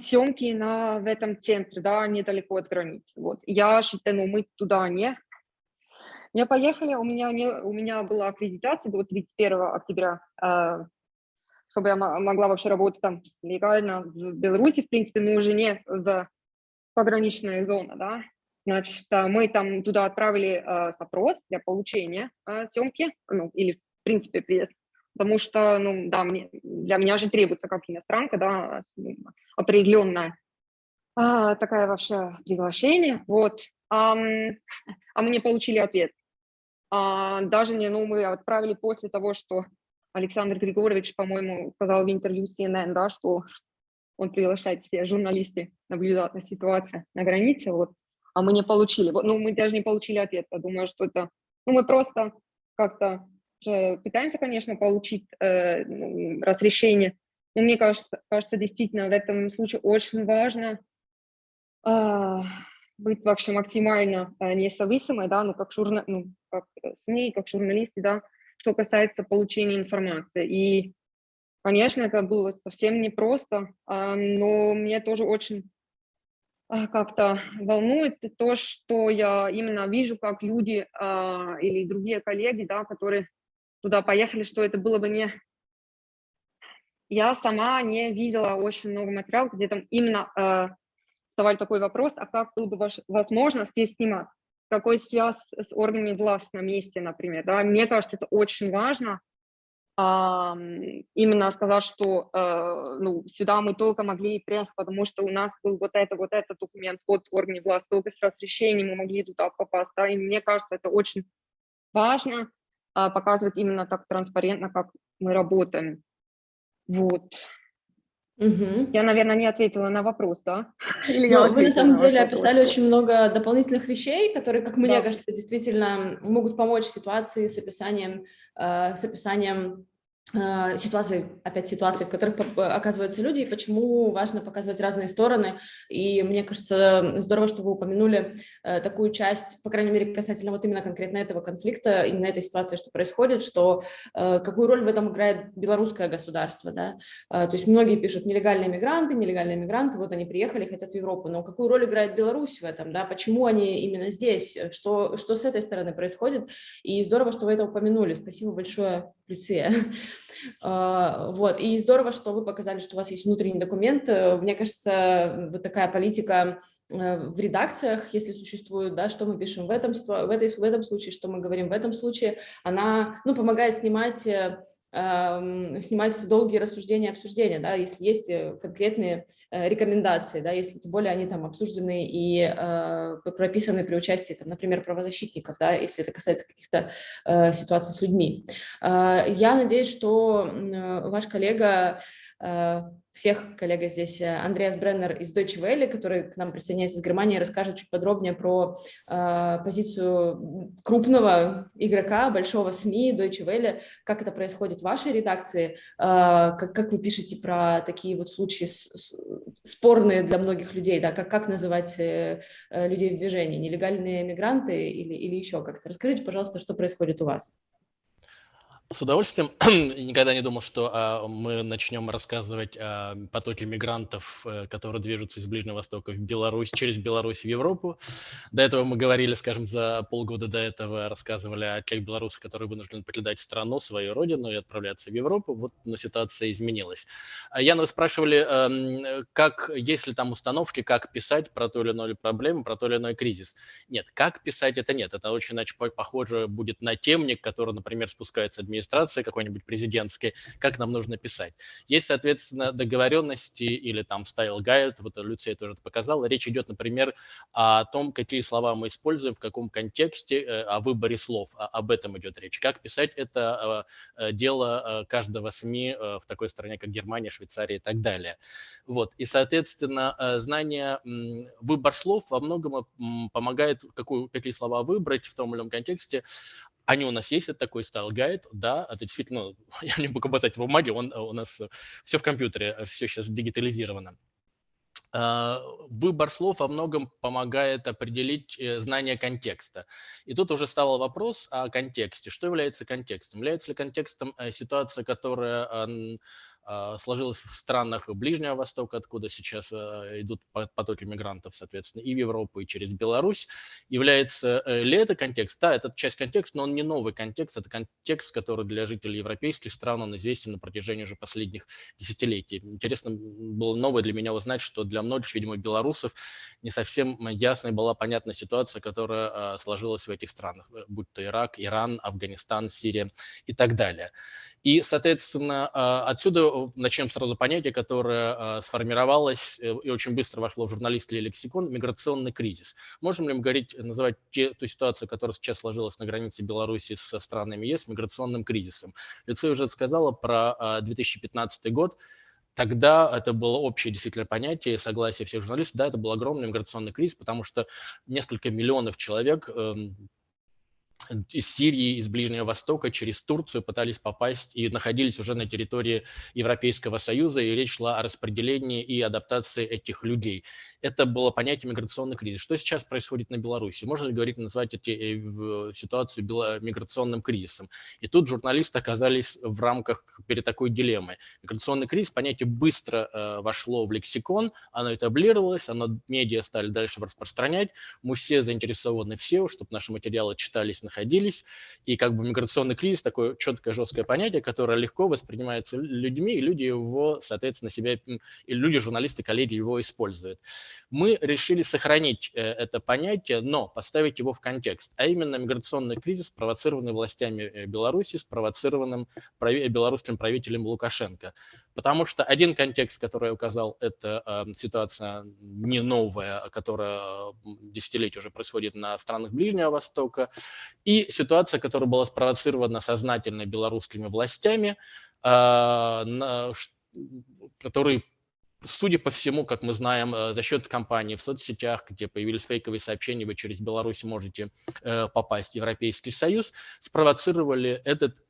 съемки на, в этом центре, да, недалеко от границы. Вот. Я считаю, ну, мы туда не не поехали, у меня, не, у меня была аккредитация до 31 октября, э, чтобы я могла вообще работать там легально в Беларуси, в принципе, но уже не в пограничная зона, да. Значит, э, мы там туда отправили э, запрос для получения съемки, ну, или, в принципе, приезд, потому что, ну, да, мне, для меня же требуется, как иностранка, да, определенная а, такая вообще приглашение, вот. А, а мы не получили ответ. А, даже не, ну, мы отправили после того, что Александр Григорьевич, по-моему, сказал в интервью CNN, да, что он приглашает все журналисты наблюдать на ситуацию на границе, вот, а мы не получили. Вот, ну, мы даже не получили ответ. Я думаю, что это... Ну, мы просто как-то пытаемся, конечно, получить э, ну, разрешение, но мне кажется, кажется, действительно в этом случае очень важно э, быть вообще максимально э, независимой, да, ну, как, журна, ну, как СМИ, как журналисты, да, что касается получения информации. И, конечно, это было совсем непросто, э, но мне тоже очень э, как-то волнует то, что я именно вижу, как люди э, или другие коллеги, да, которые туда поехали, что это было бы не... Я сама не видела очень много материалов, где там именно задавали такой вопрос, а как было бы возможно здесь снимать? Какой связь с органами власти на месте, например? Да? Мне кажется, это очень важно, а, именно сказать, что э, ну, сюда мы только могли приехать, потому что у нас был вот это, вот этот документ от органов власти, только с разрешением мы могли туда попасть. Да? И мне кажется, это очень важно а, показывать именно так транспарентно, как мы работаем. Вот. Угу. Я, наверное, не ответила на вопрос, да? Или ну, вы на самом деле описали вопрос. очень много дополнительных вещей, которые, как мне да. кажется, действительно могут помочь ситуации с описанием, э, с описанием ситуации, опять ситуации, в которых оказываются люди, и почему важно показывать разные стороны. И мне кажется, здорово, что вы упомянули э, такую часть, по крайней мере, касательно вот именно конкретно этого конфликта, именно этой ситуации, что происходит, что э, какую роль в этом играет белорусское государство. Да? То есть многие пишут нелегальные мигранты, нелегальные мигранты, вот они приехали, хотят в Европу, но какую роль играет Беларусь в этом, да? почему они именно здесь, что, что с этой стороны происходит. И здорово, что вы это упомянули. Спасибо большое, Люция. А, вот. И здорово, что вы показали, что у вас есть внутренний документ. Э, мне кажется, вот такая политика э, в редакциях, если существует, да, что мы пишем в этом, в, этой, в этом случае, что мы говорим в этом случае, она ну, помогает снимать э, снимать долгие рассуждения, обсуждения, да, если есть э, конкретные э, рекомендации, да, если тем более они там обсуждены и э, прописаны при участии, там, например, правозащитников, да, если это касается каких-то ситуаций с людьми. Я надеюсь, что ваш коллега всех коллега здесь э, Андреас Бреннер из Deutsche Welle, который к нам присоединяется из Германии, расскажет чуть подробнее про э, позицию крупного игрока, большого СМИ Deutsche Welle, как это происходит в вашей редакции, э, как, вы пишете про такие вот случаи спорные для многих людей, да, как, как называть э, э людей в движении, нелегальные мигранты или, или еще как-то. Расскажите, пожалуйста, что происходит у вас. С удовольствием. Никогда не думал, что а, мы начнем рассказывать о потоке мигрантов, э, которые движутся из Ближнего Востока в Беларусь, через Беларусь в Европу. До этого мы говорили, скажем, за полгода до этого рассказывали о тех белорусах, которые вынуждены покидать страну, свою родину и отправляться в Европу. Вот, но ситуация изменилась. А, Яна, вы спрашивали, эм, как, есть ли там установки, как писать про ту или иную проблему, про тот или иной кризис. Нет, как писать это нет. Это очень иначе похоже будет на темник, который, например, спускается администрация администрации какой-нибудь президентской, как нам нужно писать. Есть, соответственно, договоренности или там style guide, вот Люция тоже это показала. Речь идет, например, о том, какие слова мы используем, в каком контексте, э, о выборе слов, об этом идет речь. Как писать это э, дело каждого СМИ в такой стране, как Германия, Швейцария и так далее. Вот. И, соответственно, знание, выбор слов во многом помогает, какую, какие слова выбрать в том или ином контексте, они у нас есть, это такой стайл гайд, да, это действительно, ну, я не буду показать в бумаге, он у нас все в компьютере, все сейчас дигитализировано. А, выбор слов во многом помогает определить э, знание контекста. И тут уже стал вопрос о контексте. Что является контекстом? Является ли контекстом э, ситуация, которая сложилось в странах Ближнего Востока, откуда сейчас а, идут потоки мигрантов, соответственно, и в Европу, и через Беларусь. Является э, ли это контекст? Да, это часть контекста, но он не новый контекст, это контекст, который для жителей европейских стран он известен на протяжении уже последних десятилетий. Интересно было новое для меня узнать, что для многих, видимо, белорусов не совсем ясной была понятна ситуация, которая а, сложилась в этих странах, э, будь то Ирак, Иран, Афганистан, Сирия и так далее. И, соответственно, отсюда начнем сразу понятие, которое сформировалось э, и очень быстро вошло в журналистский лексикон – миграционный кризис. Можем ли мы говорить, называть те, ту ситуацию, которая сейчас сложилась на границе Беларуси со странами ЕС, миграционным кризисом? Лицей уже сказала про 2015 год, Тогда это было общее действительно понятие, согласие всех журналистов. Да, это был огромный миграционный кризис, потому что несколько миллионов человек эм, из Сирии, из Ближнего Востока через Турцию пытались попасть и находились уже на территории Европейского Союза, и речь шла о распределении и адаптации этих людей. Это было понятие миграционный кризис. Что сейчас происходит на Беларуси? Можно ли говорить, назвать эти, э, ситуацию миграционным кризисом? И тут журналисты оказались в рамках перед такой дилеммой. Миграционный кризис, понятие быстро э, вошло в лексикон, оно этаблировалось, оно медиа стали дальше распространять, мы все заинтересованы все, чтобы наши материалы читались на находились. И как бы миграционный кризис такое четкое, жесткое понятие, которое легко воспринимается людьми, и люди его, соответственно, себя, и люди, журналисты, коллеги его используют. Мы решили сохранить э, это понятие, но поставить его в контекст, а именно миграционный кризис, спровоцированный властями э, Беларуси, спровоцированным белорусским правителем Лукашенко. Потому что один контекст, который я указал, это э, ситуация не новая, которая десятилетия уже происходит на странах Ближнего Востока, и ситуация, которая была спровоцирована сознательно белорусскими властями, э, которые судя по всему, как мы знаем, э, за счет кампании в соцсетях, где появились фейковые сообщения, вы через Беларусь можете э, попасть в Европейский Союз, спровоцировали этот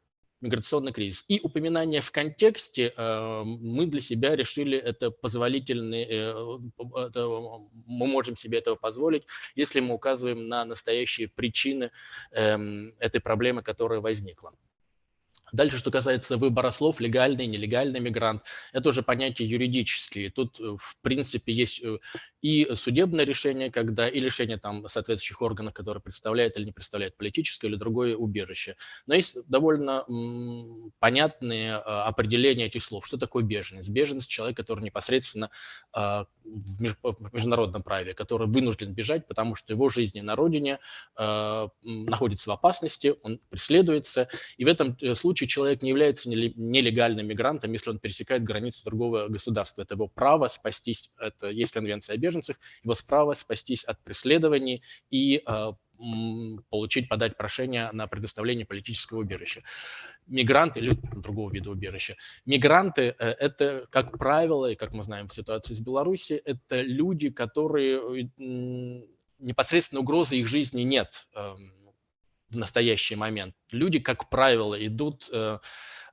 миграционный кризис. И упоминание в контексте э, мы для себя решили это позволительный, э, это, мы можем себе этого позволить, если мы указываем на настоящие причины э, этой проблемы, которая возникла. Дальше, что касается выбора слов, легальный, нелегальный мигрант, это уже понятия юридические. Тут, э, в принципе, есть э, и судебное решение, когда и решение там соответствующих органов, которые представляют или не представляют политическое или другое убежище. Но есть довольно понятные а, определения этих слов. Что такое беженец? Беженец – человек, который непосредственно а, в, меж, в международном праве, который вынужден бежать, потому что его жизнь на родине а, находится в опасности, он преследуется. И в этом э, случае человек не является нелегальным мигрантом, если он пересекает границу другого государства. Это его право спастись, это есть конвенция о беженцах, его право спастись от преследований и э, получить, подать прошение на предоставление политического убежища. Мигранты или другого вида убежища. Мигранты э, – это, как правило, и как мы знаем в ситуации с Беларусью, это люди, которые непосредственно угрозы их жизни нет эм, в настоящий момент. Люди, как правило, идут э,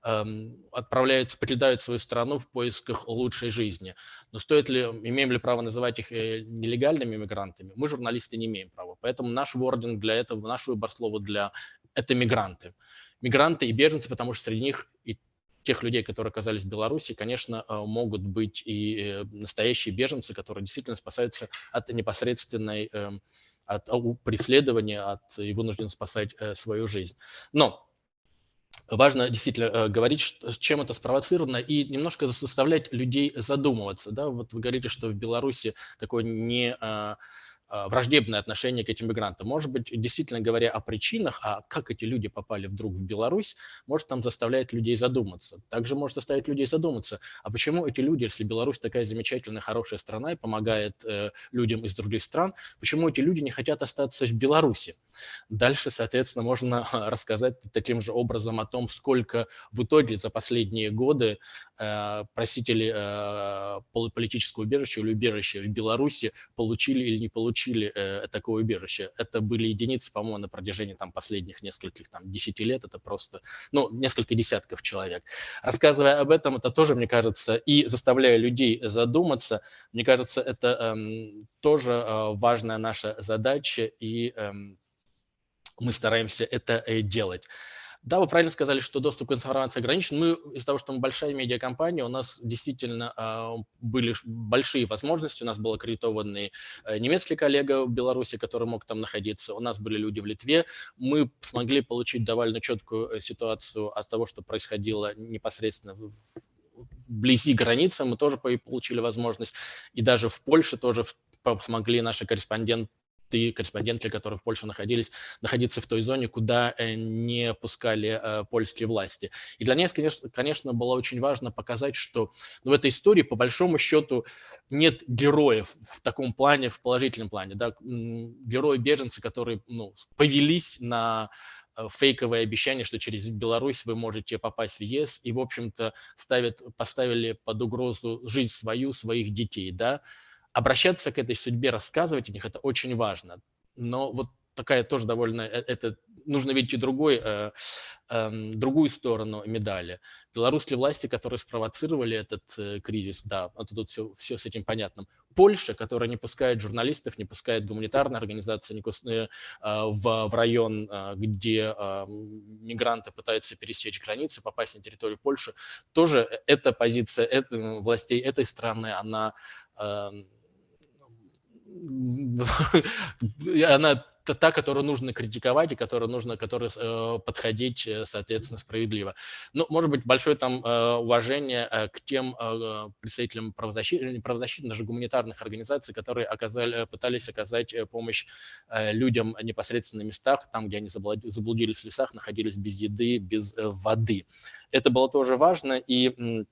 Эм, отправляются, покидают свою страну в поисках лучшей жизни. Но стоит ли, имеем ли право называть их э, нелегальными мигрантами? Мы, журналисты, не имеем права. Поэтому наш вординг для этого, наш выбор слова для – это мигранты. Мигранты и беженцы, потому что среди них и тех людей, которые оказались в Беларуси, конечно, э, могут быть и э, настоящие беженцы, которые действительно спасаются от непосредственной эм, от преследования, от и вынуждены спасать свою жизнь. Но важно действительно э, говорить, чем это спровоцировано, и немножко заставлять людей задумываться. Да? Вот вы говорите, что в Беларуси такое не, а, враждебное отношение к этим мигрантам. Может быть, действительно говоря о причинах, а как эти люди попали вдруг в Беларусь, может там заставляет людей задуматься. Также может заставить людей задуматься, а почему эти люди, если Беларусь такая замечательная, хорошая страна и помогает э, людям из других стран, почему эти люди не хотят остаться в Беларуси? Дальше, соответственно, можно рассказать таким же образом о том, сколько в итоге за последние годы э, просители э, политического убежища или убежища в Беларуси получили или не получили получили э, такое убежище. Это были единицы, по-моему, на протяжении там, последних нескольких там, десяти лет. Это просто, ну, несколько десятков человек. Рассказывая об этом, это тоже, мне кажется, и заставляя людей задуматься, мне кажется, это э, тоже э, важная наша задача, и э, мы стараемся это э, делать. Да, вы правильно сказали, что доступ к информации ограничен. Мы из-за того, что мы большая медиакомпания, у нас действительно э, были большие возможности. У нас был аккредитованный э, немецкий коллега в Беларуси, который мог там находиться. У нас были люди в Литве. Мы смогли получить довольно четкую э, ситуацию от того, что происходило непосредственно в, вблизи границы. Мы тоже получили возможность. И даже в Польше тоже смогли наши корреспонденты и корреспонденты, которые в Польше находились, находиться в той зоне, куда э, не пускали э, польские власти. И для нас, конечно, конечно, было очень важно показать, что ну, в этой истории, по большому счету, нет героев в таком плане, в положительном плане. Да? Герои-беженцы, которые ну, повелись на э, фейковое обещание, что через Беларусь вы можете попасть в ЕС, и, в общем-то, ставят, поставили под угрозу жизнь свою, своих детей, да, обращаться к этой судьбе, рассказывать о них, это очень важно. Но вот такая тоже довольно, э, это нужно видеть и другой, э, э, другую сторону медали. Белорусские власти, которые спровоцировали этот э, кризис, да, это тут все, все с этим понятно. Польша, которая не пускает журналистов, не пускает гуманитарные организации не пускает, э, в, в район, э, где э, мигранты пытаются пересечь границу, попасть на территорию Польши, тоже эта позиция это, властей этой страны, она э, она та, которую нужно критиковать и которую нужно которой, э, подходить, э, соответственно, справедливо. Ну, может быть, большое там э, уважение э, к тем э, представителям правозащитных, правозащитных, даже гуманитарных организаций, которые оказали, пытались оказать э, помощь э, людям непосредственно на местах, там, где они заблудились в лесах, находились без еды, без э, воды. Это было тоже важно, и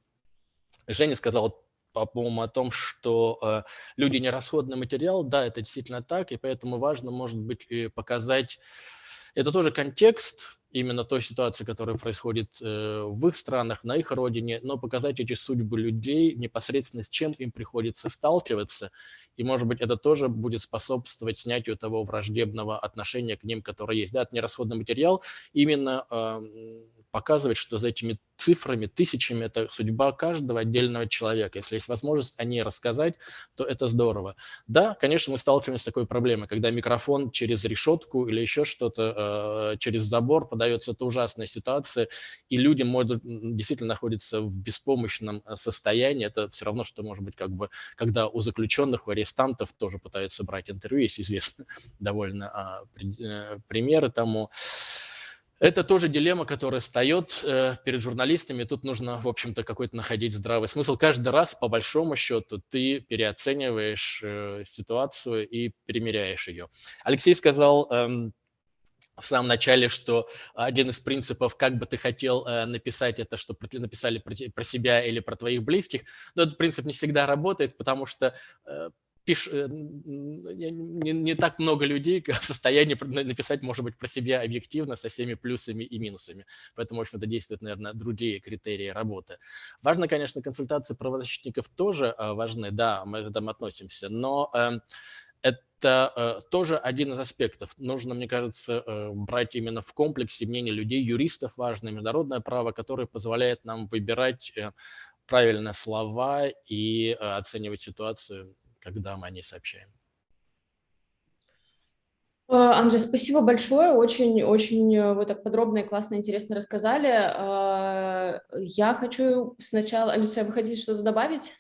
Женя сказал по-моему, о том, что э, люди не расходный материал, да, это действительно так, и поэтому важно, может быть, показать, это тоже контекст, именно той ситуации, которая происходит э, в их странах, на их родине, но показать эти судьбы людей непосредственно с чем им приходится сталкиваться. И, может быть, это тоже будет способствовать снятию того враждебного отношения к ним, которое есть. Да, это нерасходный материал, именно э, показывать, что за этими цифрами, тысячами, это судьба каждого отдельного человека. Если есть возможность о ней рассказать, то это здорово. Да, конечно, мы сталкиваемся с такой проблемой, когда микрофон через решетку или еще что-то, э, через забор подается, это ужасная ситуация, и люди могут действительно находятся в беспомощном э, состоянии. Это все равно, что может быть, как бы, когда у заключенных, у арестантов тоже пытаются брать интервью, есть известные довольно а, э, примеры тому. Это тоже дилемма, которая встает э, перед журналистами. Тут нужно, в общем-то, какой-то находить здравый смысл. Каждый раз, по большому счету, ты переоцениваешь э, ситуацию и примеряешь ее. Алексей сказал эм, в самом начале, что один из принципов, как бы ты хотел э, написать это, что написали про, себя или про твоих близких, но этот принцип не всегда работает, потому что э, пиш, э, не, не так много людей в состоянии написать, может быть, про себя объективно со всеми плюсами и минусами. Поэтому, в общем-то, действуют, наверное, другие критерии работы. Важно, конечно, консультации правозащитников тоже важны, да, мы к этому относимся, но эм, это э, тоже один из аспектов. Нужно, мне кажется, э, брать именно в комплексе мнение людей, юристов важно, международное право, которое позволяет нам выбирать правильные слова и оценивать ситуацию когда мы о ней сообщаем. Э, Андрей, спасибо большое, очень-очень э, вы так подробно и классно, интересно рассказали. Э, я хочу сначала, Люция, вы хотите что-то добавить?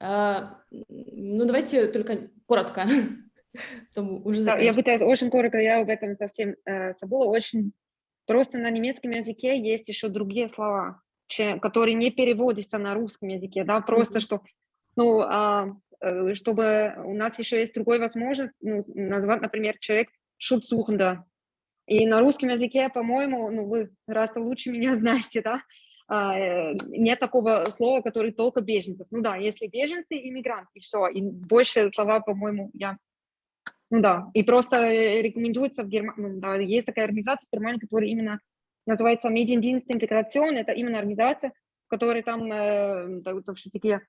Ну, давайте только коротко. уже да, я пытаюсь очень коротко, я об этом совсем э, забыла. Очень просто на немецком языке есть еще другие слова, которые не переводятся на русском языке, да, просто mm -hmm. что, ну, э, чтобы у нас еще есть другой возможность ну, назвать, например, человек шутсухнда. И на русском языке, по-моему, ну вы раз лучше меня знаете, да, а, нет такого слова, который только беженцев. Ну да, если беженцы, иммигрант, и все. И больше слова, по-моему, я... Ну да, и просто рекомендуется в Германии, ну, да, есть такая организация в Германии, которая именно называется Медиенdienst Интеграцион, это именно организация, которая там э, такие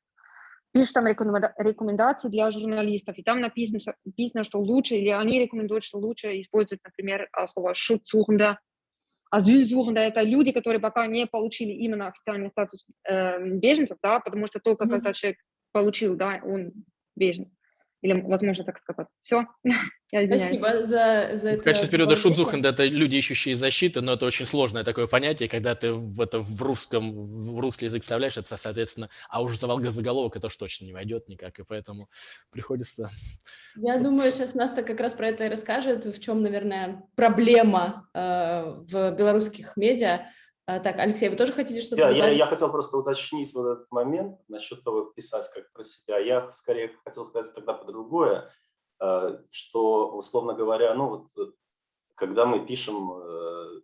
пишет там рекомендации для журналистов, и там написано, написано, что лучше, или они рекомендуют, что лучше использовать, например, а, слово «шутсухнда», Асylsuchende – это люди, которые пока не получили именно официальный статус э, беженцев, да, потому что только mm-hmm. когда человек получил, да, он беженец. Или, возможно, так сказать. Все, я извиняюсь. Спасибо за, за это. В качестве периода шутзухен это люди, ищущие защиты, но это очень сложное такое понятие, когда ты в, это в русском, в русский язык вставляешь, это, соответственно, а уж заголовок это уж точно не войдет никак, и поэтому приходится... Я Тут... думаю, сейчас Наста как раз про это и расскажет, в чем, наверное, проблема э, в белорусских медиа, так, Алексей, вы тоже хотите что-то я, я, я хотел просто уточнить вот этот момент насчет того, писать как про себя. Я скорее хотел сказать тогда по другое, э, что, условно говоря, ну вот, когда мы пишем, э,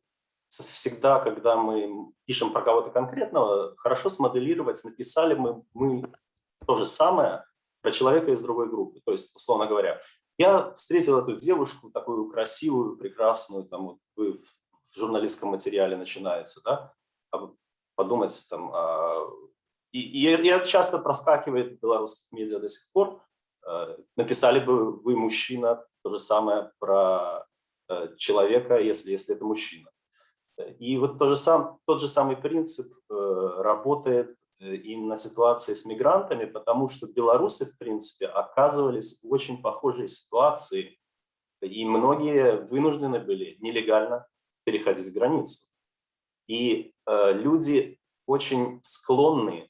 всегда, когда мы пишем про кого-то конкретного, хорошо смоделировать, написали мы, мы то же самое про человека из другой группы. То есть, условно говоря, я встретил эту девушку, такую красивую, прекрасную, там, вот вы журналистском материале начинается, да, подумать там, а, и, и, и это часто проскакивает в белорусских медиа до сих пор, э, написали бы вы, мужчина, то же самое про э, человека, если, если это мужчина. И вот то же сам, тот же самый принцип э, работает именно в ситуации с мигрантами, потому что белорусы, в принципе, оказывались в очень похожей ситуации, и многие вынуждены были нелегально переходить границу. И э, люди очень склонны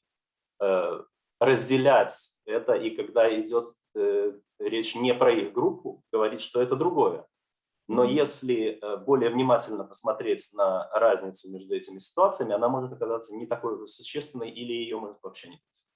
э, разделять это, и когда идет э, речь не про их группу, говорить, что это другое. Но если э, более внимательно посмотреть на разницу между этими ситуациями, она может оказаться не такой уже существенной или ее может вообще не быть.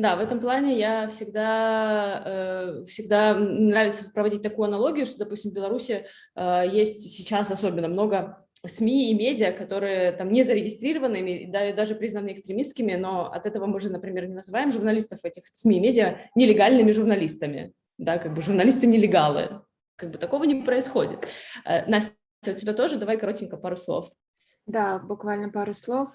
Да, в этом плане я всегда, э, всегда нравится проводить такую аналогию, что, допустим, в Беларуси э, есть сейчас особенно много СМИ и медиа, которые там не зарегистрированы, да, даже признаны экстремистскими, но от этого мы же, например, не называем журналистов этих СМИ и медиа нелегальными журналистами, да, как бы журналисты нелегалы, как бы такого не происходит. Э, Настя, у тебя тоже, давай коротенько пару слов. Да, буквально пару слов.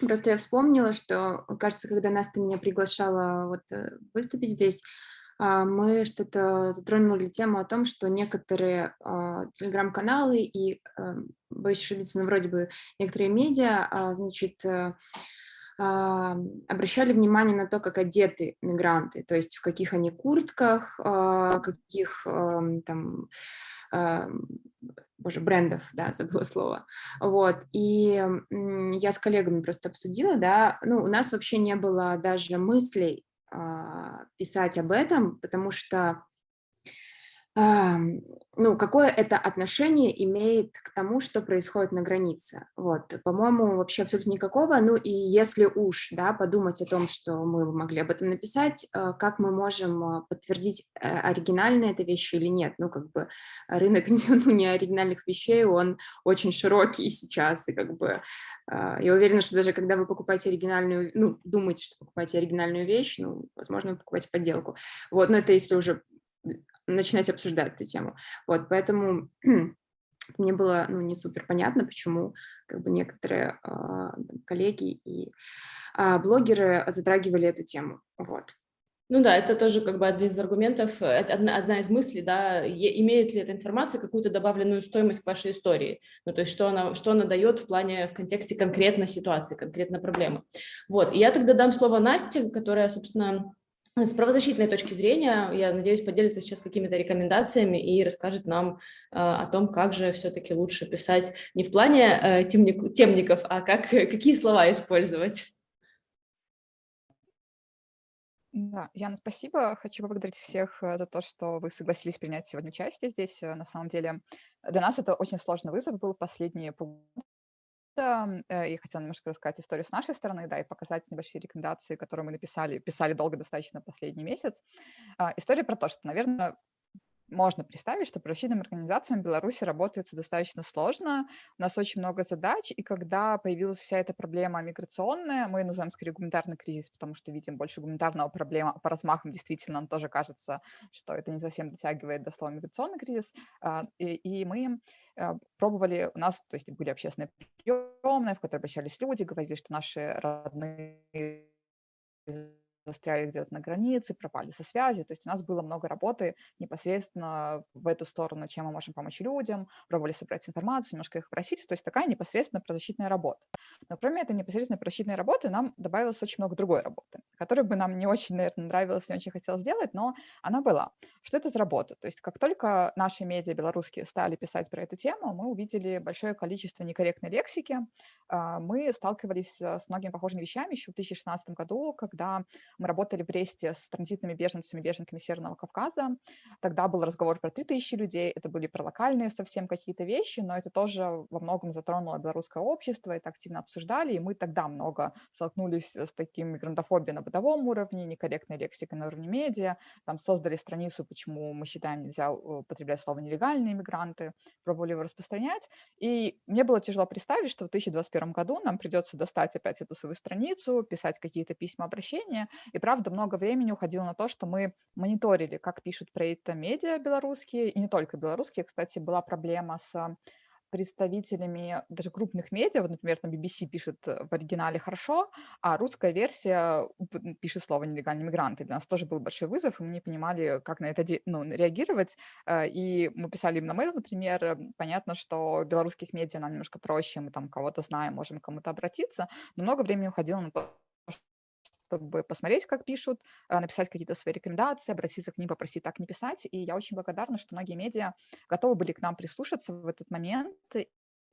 Просто я вспомнила, что, кажется, когда Настя меня приглашала вот э, выступить здесь, а, мы что-то затронули тему о том, что некоторые а, телеграм-каналы и, э, боюсь ошибиться, но вроде бы некоторые медиа, а, значит, э, обращали внимание на то, как одеты мигранты, то есть в каких они куртках, каких там боже, брендов, да, забыла слово, вот, и я с коллегами просто обсудила, да, ну, у нас вообще не было даже мыслей а, писать об этом, потому что ну, какое это отношение имеет к тому, что происходит на границе. Вот, по-моему, вообще абсолютно никакого. Ну и если уж, да, подумать о том, что мы могли об этом написать, э, как мы можем э, подтвердить, э, оригинальная эта вещь или нет. Ну, как бы рынок ну, не оригинальных вещей, он очень широкий сейчас, и как бы я уверена, что даже когда вы покупаете оригинальную, ну, думаете, что покупаете оригинальную вещь, ну, возможно, вы покупаете подделку. Вот, но это если уже начинать обсуждать эту тему. Вот, поэтому мне было ну, не супер понятно, почему как бы некоторые э, коллеги и э, блогеры затрагивали эту тему. Вот. Ну да, это тоже как бы один из аргументов, одна, одна из мыслей, да, имеет ли эта информация какую-то добавленную стоимость к вашей истории, ну то есть что она, что она дает в плане, в контексте конкретной ситуации, конкретной проблемы. Вот, и я тогда дам слово Насте, которая, собственно, с правозащитной точки зрения, я надеюсь, поделится сейчас какими-то рекомендациями и расскажет нам э, о том, как же все-таки лучше писать не в плане э, темник, темников, а как, какие слова использовать. Да, Яна, спасибо. Хочу поблагодарить всех э, за то, что вы согласились принять сегодня участие здесь. Э, на самом деле для нас это очень сложный вызов был последние полгода э, и хотела немножко рассказать историю с нашей стороны, да, и показать небольшие рекомендации, которые мы написали, писали долго достаточно последний месяц. А, история про то, что, наверное, можно представить, что правозащитным организациям в Беларуси работается достаточно сложно, у нас очень много задач, и когда появилась вся эта проблема миграционная, мы называем скорее гуманитарный кризис, потому что видим больше гуманитарного проблема, по размахам действительно нам тоже кажется, что это не совсем дотягивает до слова миграционный кризис, а, и, и мы а, пробовали, у нас, то есть были общественные приемные, в которые обращались люди, говорили, что наши родные застряли где-то на границе, пропали со связи. То есть у нас было много работы непосредственно в эту сторону, чем мы можем помочь людям, пробовали собрать информацию, немножко их просить. То есть такая непосредственно правозащитная работа. Но кроме этой непосредственной правозащитной работы нам добавилось очень много другой работы, которая бы нам не очень, наверное, нравилась, не очень хотелось сделать, но она была. Что это за работа? То есть как только наши медиа белорусские стали писать про эту тему, мы увидели большое количество некорректной лексики. А, мы сталкивались с многими похожими вещами еще в 2016 году, когда мы работали в Бресте с транзитными беженцами, беженками Северного Кавказа. Тогда был разговор про 3000 людей, это были про локальные совсем какие-то вещи, но это тоже во многом затронуло белорусское общество, это активно обсуждали, и мы тогда много столкнулись с таким мигрантофобией на бытовом уровне, некорректной лексикой на уровне медиа, там создали страницу, почему мы считаем нельзя употреблять слово «нелегальные мигранты», пробовали его распространять, и мне было тяжело представить, что в 2021 году нам придется достать опять эту свою страницу, писать какие-то письма обращения, и правда много времени уходило на то, что мы мониторили, как пишут про это медиа белорусские, и не только белорусские. Кстати, была проблема с представителями даже крупных медиа, вот, например, там BBC пишет в оригинале хорошо, а русская версия пишет слово «нелегальные мигранты». Для нас тоже был большой вызов, и мы не понимали, как на это ну, реагировать. Э, и мы писали им на mail, например, понятно, что белорусских медиа нам немножко проще, мы там кого-то знаем, можем к кому-то обратиться, но много времени уходило на то, чтобы посмотреть, как пишут, а, написать какие-то свои рекомендации, обратиться к ним, попросить так не писать. И я очень благодарна, что многие медиа готовы были к нам прислушаться в этот момент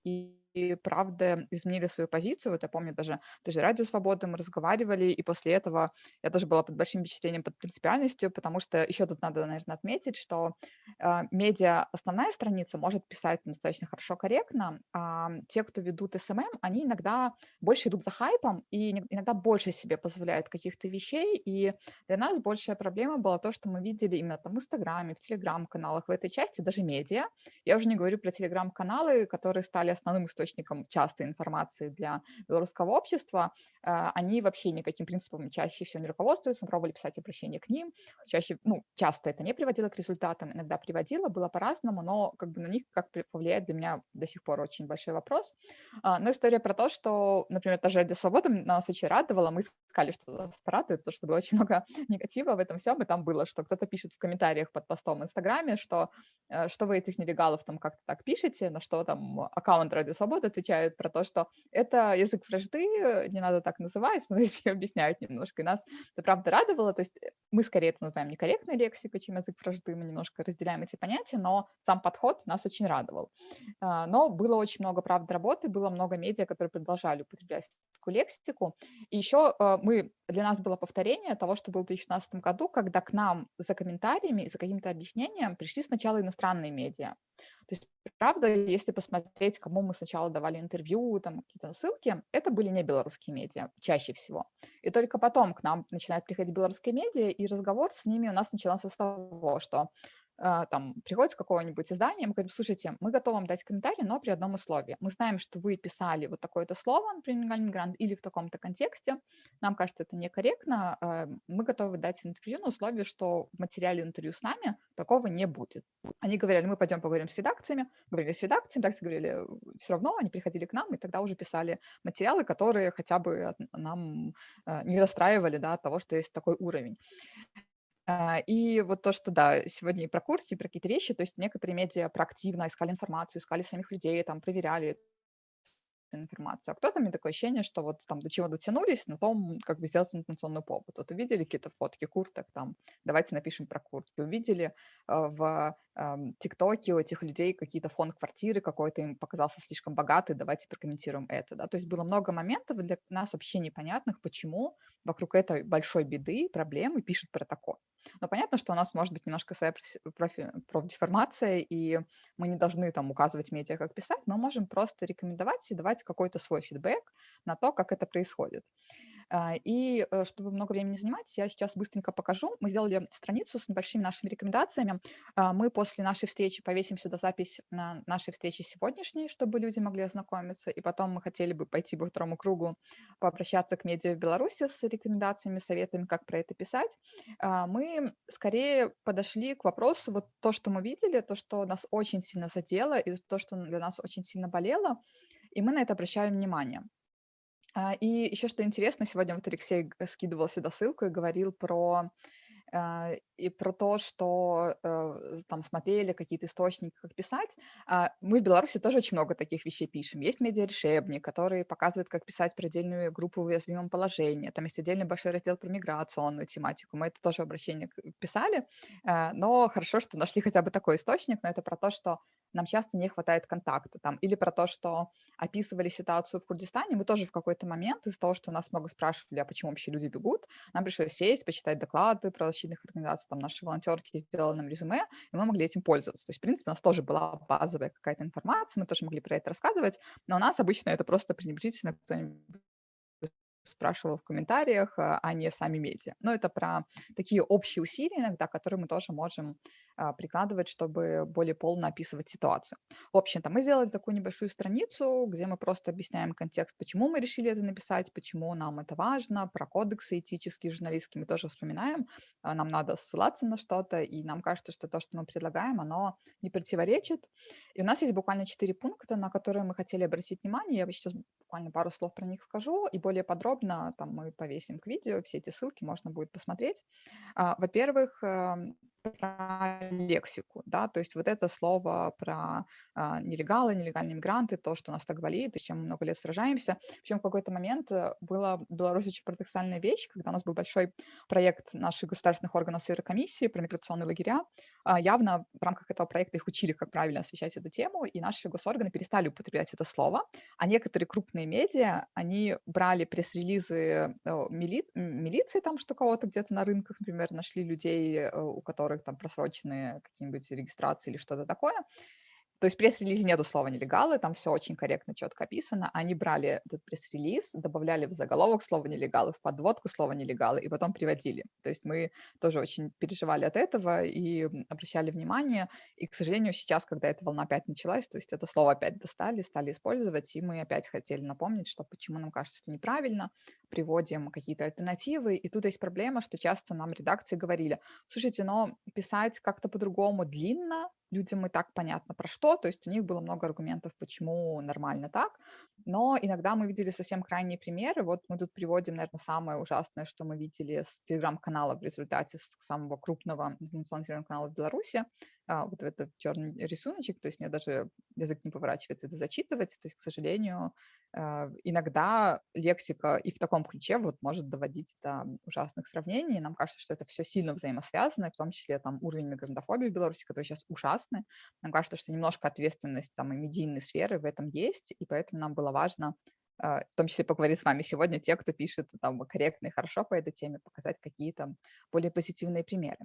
и правда изменили свою позицию. Вот я помню даже, даже Радио Свободы мы разговаривали, и после этого я тоже была под большим впечатлением, под принципиальностью, потому что еще тут надо, наверное, отметить, что э, медиа, основная страница может писать достаточно хорошо, корректно, а те, кто ведут SMM, они иногда больше идут за хайпом и иногда больше себе позволяют каких-то вещей, и для нас большая проблема была то, что мы видели именно там в Инстаграме, в Телеграм-каналах, в этой части, даже медиа. Я уже не говорю про Телеграм-каналы, которые стали основным источником источником частой информации для белорусского общества, а, они вообще никаким принципом чаще всего не руководствуются, пробовали писать обращение к ним, чаще, ну, часто это не приводило к результатам, иногда приводило, было по-разному, но как бы на них как повлияет для меня до сих пор очень большой вопрос. А, но история про то, что, например, та же «Радио Свобода» нас очень радовала, мы искали, что нас порадует, то, что было очень много негатива в этом всем, и там было, что кто-то пишет в комментариях под постом в Инстаграме, что, э, что вы этих нелегалов там как-то так пишете, на что там аккаунт «Радио Свобода» отвечают про то, что это язык вражды, не надо так называть, но здесь объясняют немножко. И нас это правда радовало. То есть э, мы скорее это называем некорректной лексикой, чем язык вражды. Мы немножко разделяем эти понятия, но сам подход нас очень радовал. А, но было очень много, правда, работы, было много медиа, которые продолжали употреблять такую лексику. И еще э, мы, для нас было повторение того, что было в 2016 году, когда к нам за комментариями, за каким-то объяснением пришли сначала иностранные медиа. То есть, правда, если посмотреть, кому мы сначала давали интервью, там какие-то ссылки, это были не белорусские медиа, чаще всего. И только потом к нам начинают приходить белорусские медиа, и разговор с ними у нас начался с того, что там приходит с какого-нибудь издания, мы говорим, слушайте, мы готовы вам дать комментарий, но при одном условии. Мы знаем, что вы писали вот такое-то слово, например, мигрант, или в таком-то контексте. Нам кажется, это некорректно. А, мы готовы дать интервью на условии, что в материале интервью с нами такого не будет. Они говорили, мы пойдем поговорим с редакциями. Говорили с редакциями, редакции говорили, все равно они приходили к нам, и тогда уже писали материалы, которые хотя бы нам а, не расстраивали да, от того, что есть такой уровень. А, и вот то, что, да, сегодня и про курсы, и про какие-то вещи, то есть некоторые медиа проактивно искали информацию, искали самих людей, там, проверяли информацию. А кто-то, мне такое ощущение, что вот там до чего дотянулись, на том, как бы сделать информационный повод. Вот увидели какие-то фотки курток, там, давайте напишем про куртки. Увидели э, в ТикТоке у этих людей какие-то фон квартиры какой-то им показался слишком богатый, давайте прокомментируем это. Да? То есть было много моментов для нас вообще непонятных, почему вокруг этой большой беды, проблемы пишут про такое. Но понятно, что у нас может быть немножко своя профи, профдеформация, и мы не должны там указывать медиа, как писать, мы можем просто рекомендовать и давать какой-то свой фидбэк на то, как это происходит. А, и э, чтобы много времени занимать, я сейчас быстренько покажу. Мы сделали страницу с небольшими нашими рекомендациями. А, мы после нашей встречи повесим сюда запись на нашей встрече сегодняшней, чтобы люди могли ознакомиться. И потом мы хотели бы пойти по второму кругу, пообращаться к медиа в Беларуси с рекомендациями, советами, как про это писать. А, мы скорее подошли к вопросу, вот то, что мы видели, то, что нас очень сильно задело, и то, что для нас очень сильно болело, и мы на это обращаем внимание. А, и еще что интересно, сегодня вот Алексей скидывал сюда ссылку и говорил про и про то, что э, там смотрели какие-то источники, как писать. А, мы в Беларуси тоже очень много таких вещей пишем. Есть медиарешебник, который показывает, как писать про отдельную группу в уязвимом положении. Там есть отдельный большой раздел про миграционную тематику. Мы это тоже обращение писали, но хорошо, что нашли хотя бы такой источник, но это про то, что нам часто не хватает контакта. Там, или про то, что описывали ситуацию в Курдистане, мы тоже в какой-то момент из-за того, что нас много спрашивали, а почему вообще люди бегут, нам пришлось сесть, почитать доклады про защитных организаций, там наши волонтерки сделали нам резюме, и мы могли этим пользоваться. То есть, в принципе, у нас тоже была базовая какая-то информация, мы тоже могли про это рассказывать, но у нас обычно это просто пренебрежительно кто-нибудь спрашивал в комментариях, а, а не сами медиа. Но это про такие общие усилия иногда, которые мы тоже можем прикладывать, чтобы более полно описывать ситуацию. В общем-то, мы сделали такую небольшую страницу, где мы просто объясняем контекст, почему мы решили это написать, почему нам это важно, про кодексы этические, журналистские мы тоже вспоминаем. А, нам надо ссылаться на что-то, и нам кажется, что то, что мы предлагаем, оно не противоречит. И у нас есть буквально четыре пункта, на которые мы хотели обратить внимание. Я сейчас буквально пару слов про них скажу, и более подробно там мы повесим к видео, все эти ссылки можно будет посмотреть. А, во-первых, эм, про лексику, да, то есть вот это слово про а, нелегалы, нелегальные мигранты, то, что нас так болит, и с чем мы много лет сражаемся. Причем в какой-то момент э, была в Беларуси очень парадоксальная вещь, когда у нас был большой проект наших государственных органов сферы комиссии про миграционные лагеря. А, явно в рамках этого проекта их учили, как правильно освещать эту тему, и наши госорганы перестали употреблять это слово, а некоторые крупные медиа, они брали пресс-релизы э, мили... милиции, там, что кого-то где-то на рынках, например, нашли людей, э, у которых которых там просроченные какие-нибудь регистрации или что-то такое, то есть пресс-релизе нету слова нелегалы, там все очень корректно, четко описано. Они брали этот пресс-релиз, добавляли в заголовок слово нелегалы, в подводку слово нелегалы, и потом приводили. То есть мы тоже очень переживали от этого и обращали внимание. И, к сожалению, сейчас, когда эта волна опять началась, то есть это слово опять достали, стали использовать, и мы опять хотели напомнить, что почему нам кажется, что неправильно, приводим какие-то альтернативы. И тут есть проблема, что часто нам редакции говорили, слушайте, но писать как-то по-другому длинно, людям и так понятно про что, то есть у них было много аргументов, почему нормально так, но иногда мы видели совсем крайние примеры, вот мы тут приводим, наверное, самое ужасное, что мы видели с телеграм-канала в результате самого крупного информационного телеграм-канала в Беларуси, а, вот этот черный рисуночек, то есть мне даже язык не поворачивается это зачитывать, то есть, к сожалению, а, иногда лексика и в таком ключе вот может доводить до ужасных сравнений. Нам кажется, что это все сильно взаимосвязано, в том числе там уровень мигрантофобии в Беларуси, который сейчас ужасный. Нам кажется, что немножко ответственность там и медийной сферы в этом есть, и поэтому нам было важно а, в том числе поговорить с вами сегодня, те, кто пишет там корректно и хорошо по этой теме, показать какие-то более позитивные примеры.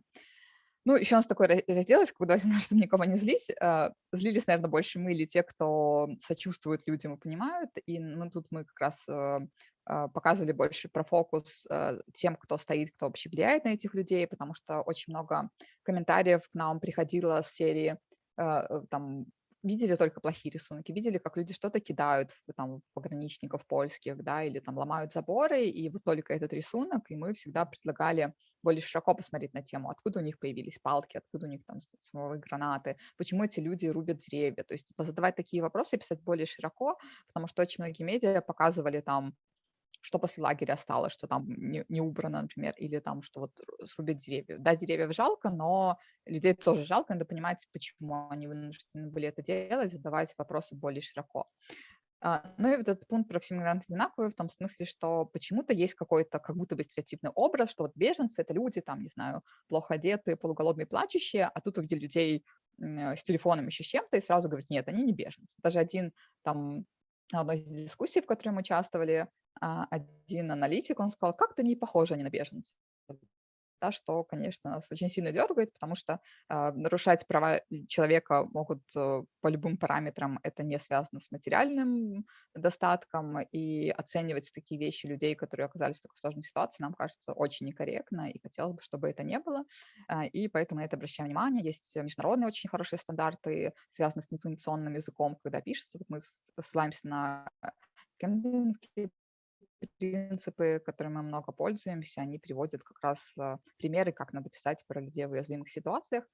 Ну, еще у нас такой раздел есть, когда чтобы никого не злить. А, злились, наверное, больше мы или те, кто сочувствует людям и понимают. И ну, тут мы как раз э, а, показывали больше про фокус э, тем, кто стоит, кто вообще влияет на этих людей, потому что очень много комментариев к нам приходило с серии э, там видели только плохие рисунки, видели, как люди что-то кидают там, пограничников польских, да, или там ломают заборы, и вот только этот рисунок, и мы всегда предлагали более широко посмотреть на тему, откуда у них появились палки, откуда у них там самовые гранаты, почему эти люди рубят деревья, то есть позадавать такие вопросы, писать более широко, потому что очень многие медиа показывали там что после лагеря осталось, что там не, не убрано, например, или там, что вот срубят деревья. Да, деревьев жалко, но людей тоже жалко, надо понимать, почему они вынуждены были это делать, задавать вопросы более широко. А, ну и вот этот пункт про все мигранты одинаковые в том смысле, что почему-то есть какой-то как будто бы стереотипный образ, что вот беженцы — это люди, там, не знаю, плохо одетые, полуголодные, плачущие, а тут увидели людей с телефоном еще чем-то и сразу говорят, нет, они не беженцы. Даже один там одной из дискуссий, в которой мы участвовали, один аналитик, он сказал, как-то не похожи они на беженцев. да, что, конечно, нас очень сильно дергает, потому что э, нарушать права человека могут э, по любым параметрам, это не связано с материальным достатком, и оценивать такие вещи людей, которые оказались в такой сложной ситуации, нам кажется очень некорректно, и хотелось бы, чтобы это не было, э, и поэтому на это обращаем внимание. Есть международные очень хорошие стандарты, связанные с информационным языком, когда пишется, вот мы ссылаемся на Кемденский принципы, которыми мы много пользуемся, они приводят как раз а, примеры, как надо писать про людей в уязвимых ситуациях.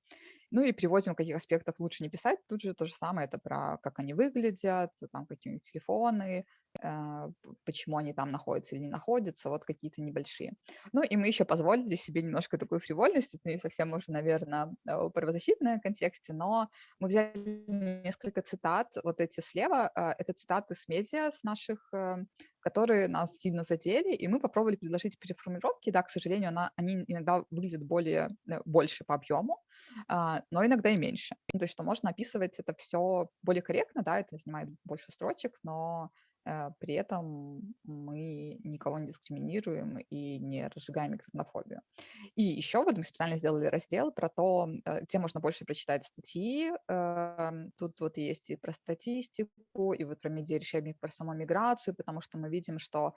Ну и приводим, в каких аспектах лучше не писать. Тут же то же самое, это про как они выглядят, там какие у них телефоны, а, почему они там находятся или не находятся, вот какие-то небольшие. Ну и мы еще позволили себе немножко такую фривольность, это не совсем уже, наверное, в правозащитном контексте, но мы взяли несколько цитат, вот эти слева, а, это цитаты с медиа, с наших, э, которые нас сильно задели, и мы попробовали предложить переформулировки, да, к сожалению, она, они иногда выглядят более, э, больше по объему, а, но иногда и меньше. Ну, то есть, что можно описывать это все более корректно, да, это занимает больше строчек, но при этом мы никого не дискриминируем и не разжигаем микрофонофобию. И еще вот мы специально сделали раздел про то, э, где можно больше прочитать статьи. Эм, тут вот есть и про статистику, и вот про медиарешебник, про саму миграцию, потому что мы видим, что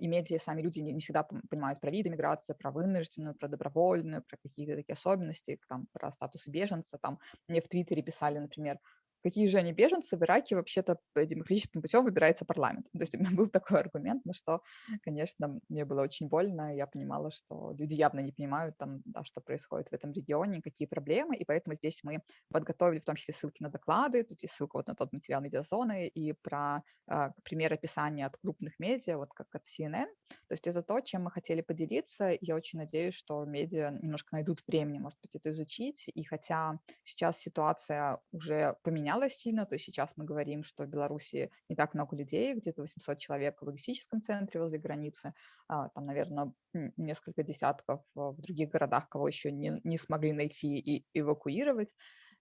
и медиа, сами люди не, всегда понимают про виды миграции, про вынужденную, про добровольную, про какие-то такие особенности, там, про статус беженца. Там мне в Твиттере писали, например, какие же они беженцы, в Ираке вообще-то демократическим путем выбирается парламент. То есть у меня был такой аргумент, на что, конечно, мне было очень больно, я понимала, что люди явно не понимают, там, да, что происходит в этом регионе, какие проблемы, и поэтому здесь мы подготовили в том числе ссылки на доклады, тут есть ссылка вот на тот материал медиазоны и про э, пример описания от крупных медиа, вот как от CNN. То есть это то, чем мы хотели поделиться, я очень надеюсь, что медиа немножко найдут времени, может быть, это изучить, и хотя сейчас ситуация уже поменялась, поменялось сильно, то есть сейчас мы говорим, что в Беларуси не так много людей, где-то 800 человек в логистическом центре возле границы, а, там, наверное, несколько десятков в других городах, кого еще не, не смогли найти и эвакуировать.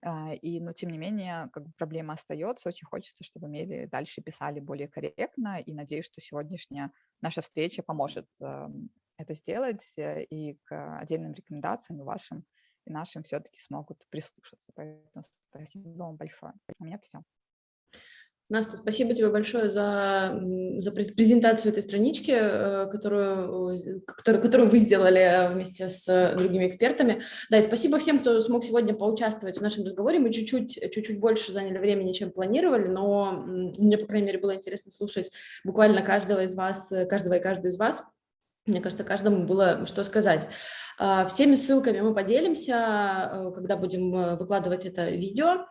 А, и, но, тем не менее, как бы проблема остается. Очень хочется, чтобы медиа дальше писали более корректно, и надеюсь, что сегодняшняя наша встреча поможет эм, это сделать, э, и к отдельным рекомендациям вашим и нашим все-таки смогут прислушаться. Поэтому спасибо вам большое. У меня все. Настя, спасибо тебе большое за, за презентацию этой странички, э, которую, которую, которую вы сделали вместе с другими экспертами. Да, и спасибо всем, кто смог сегодня поучаствовать в нашем разговоре. Мы чуть-чуть чуть-чуть больше заняли времени, чем планировали, но мне, по крайней мере, было интересно слушать буквально каждого из вас, каждого и каждую из вас. Мне кажется, каждому было что сказать. А, всеми ссылками мы поделимся, э, когда будем э, выкладывать это видео.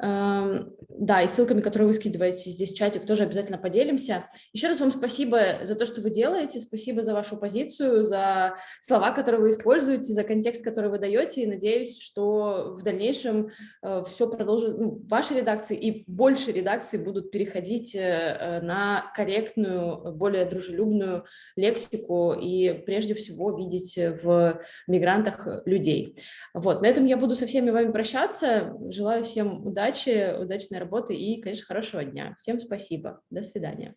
Эм, да, и ссылками, которые вы скидываете здесь в чатик, тоже обязательно поделимся. Еще раз вам спасибо за то, что вы делаете, спасибо за вашу позицию, за слова, которые вы используете, за контекст, который вы даете. И надеюсь, что в дальнейшем э, все продолжит, ну, ваши редакции и больше редакций будут переходить на корректную, более дружелюбную лексику и прежде всего видеть в мигрантах э, людей. Вот, на этом я буду со всеми вами прощаться. Желаю всем удачи, удачной работы и, конечно, хорошего дня. Всем спасибо. До свидания.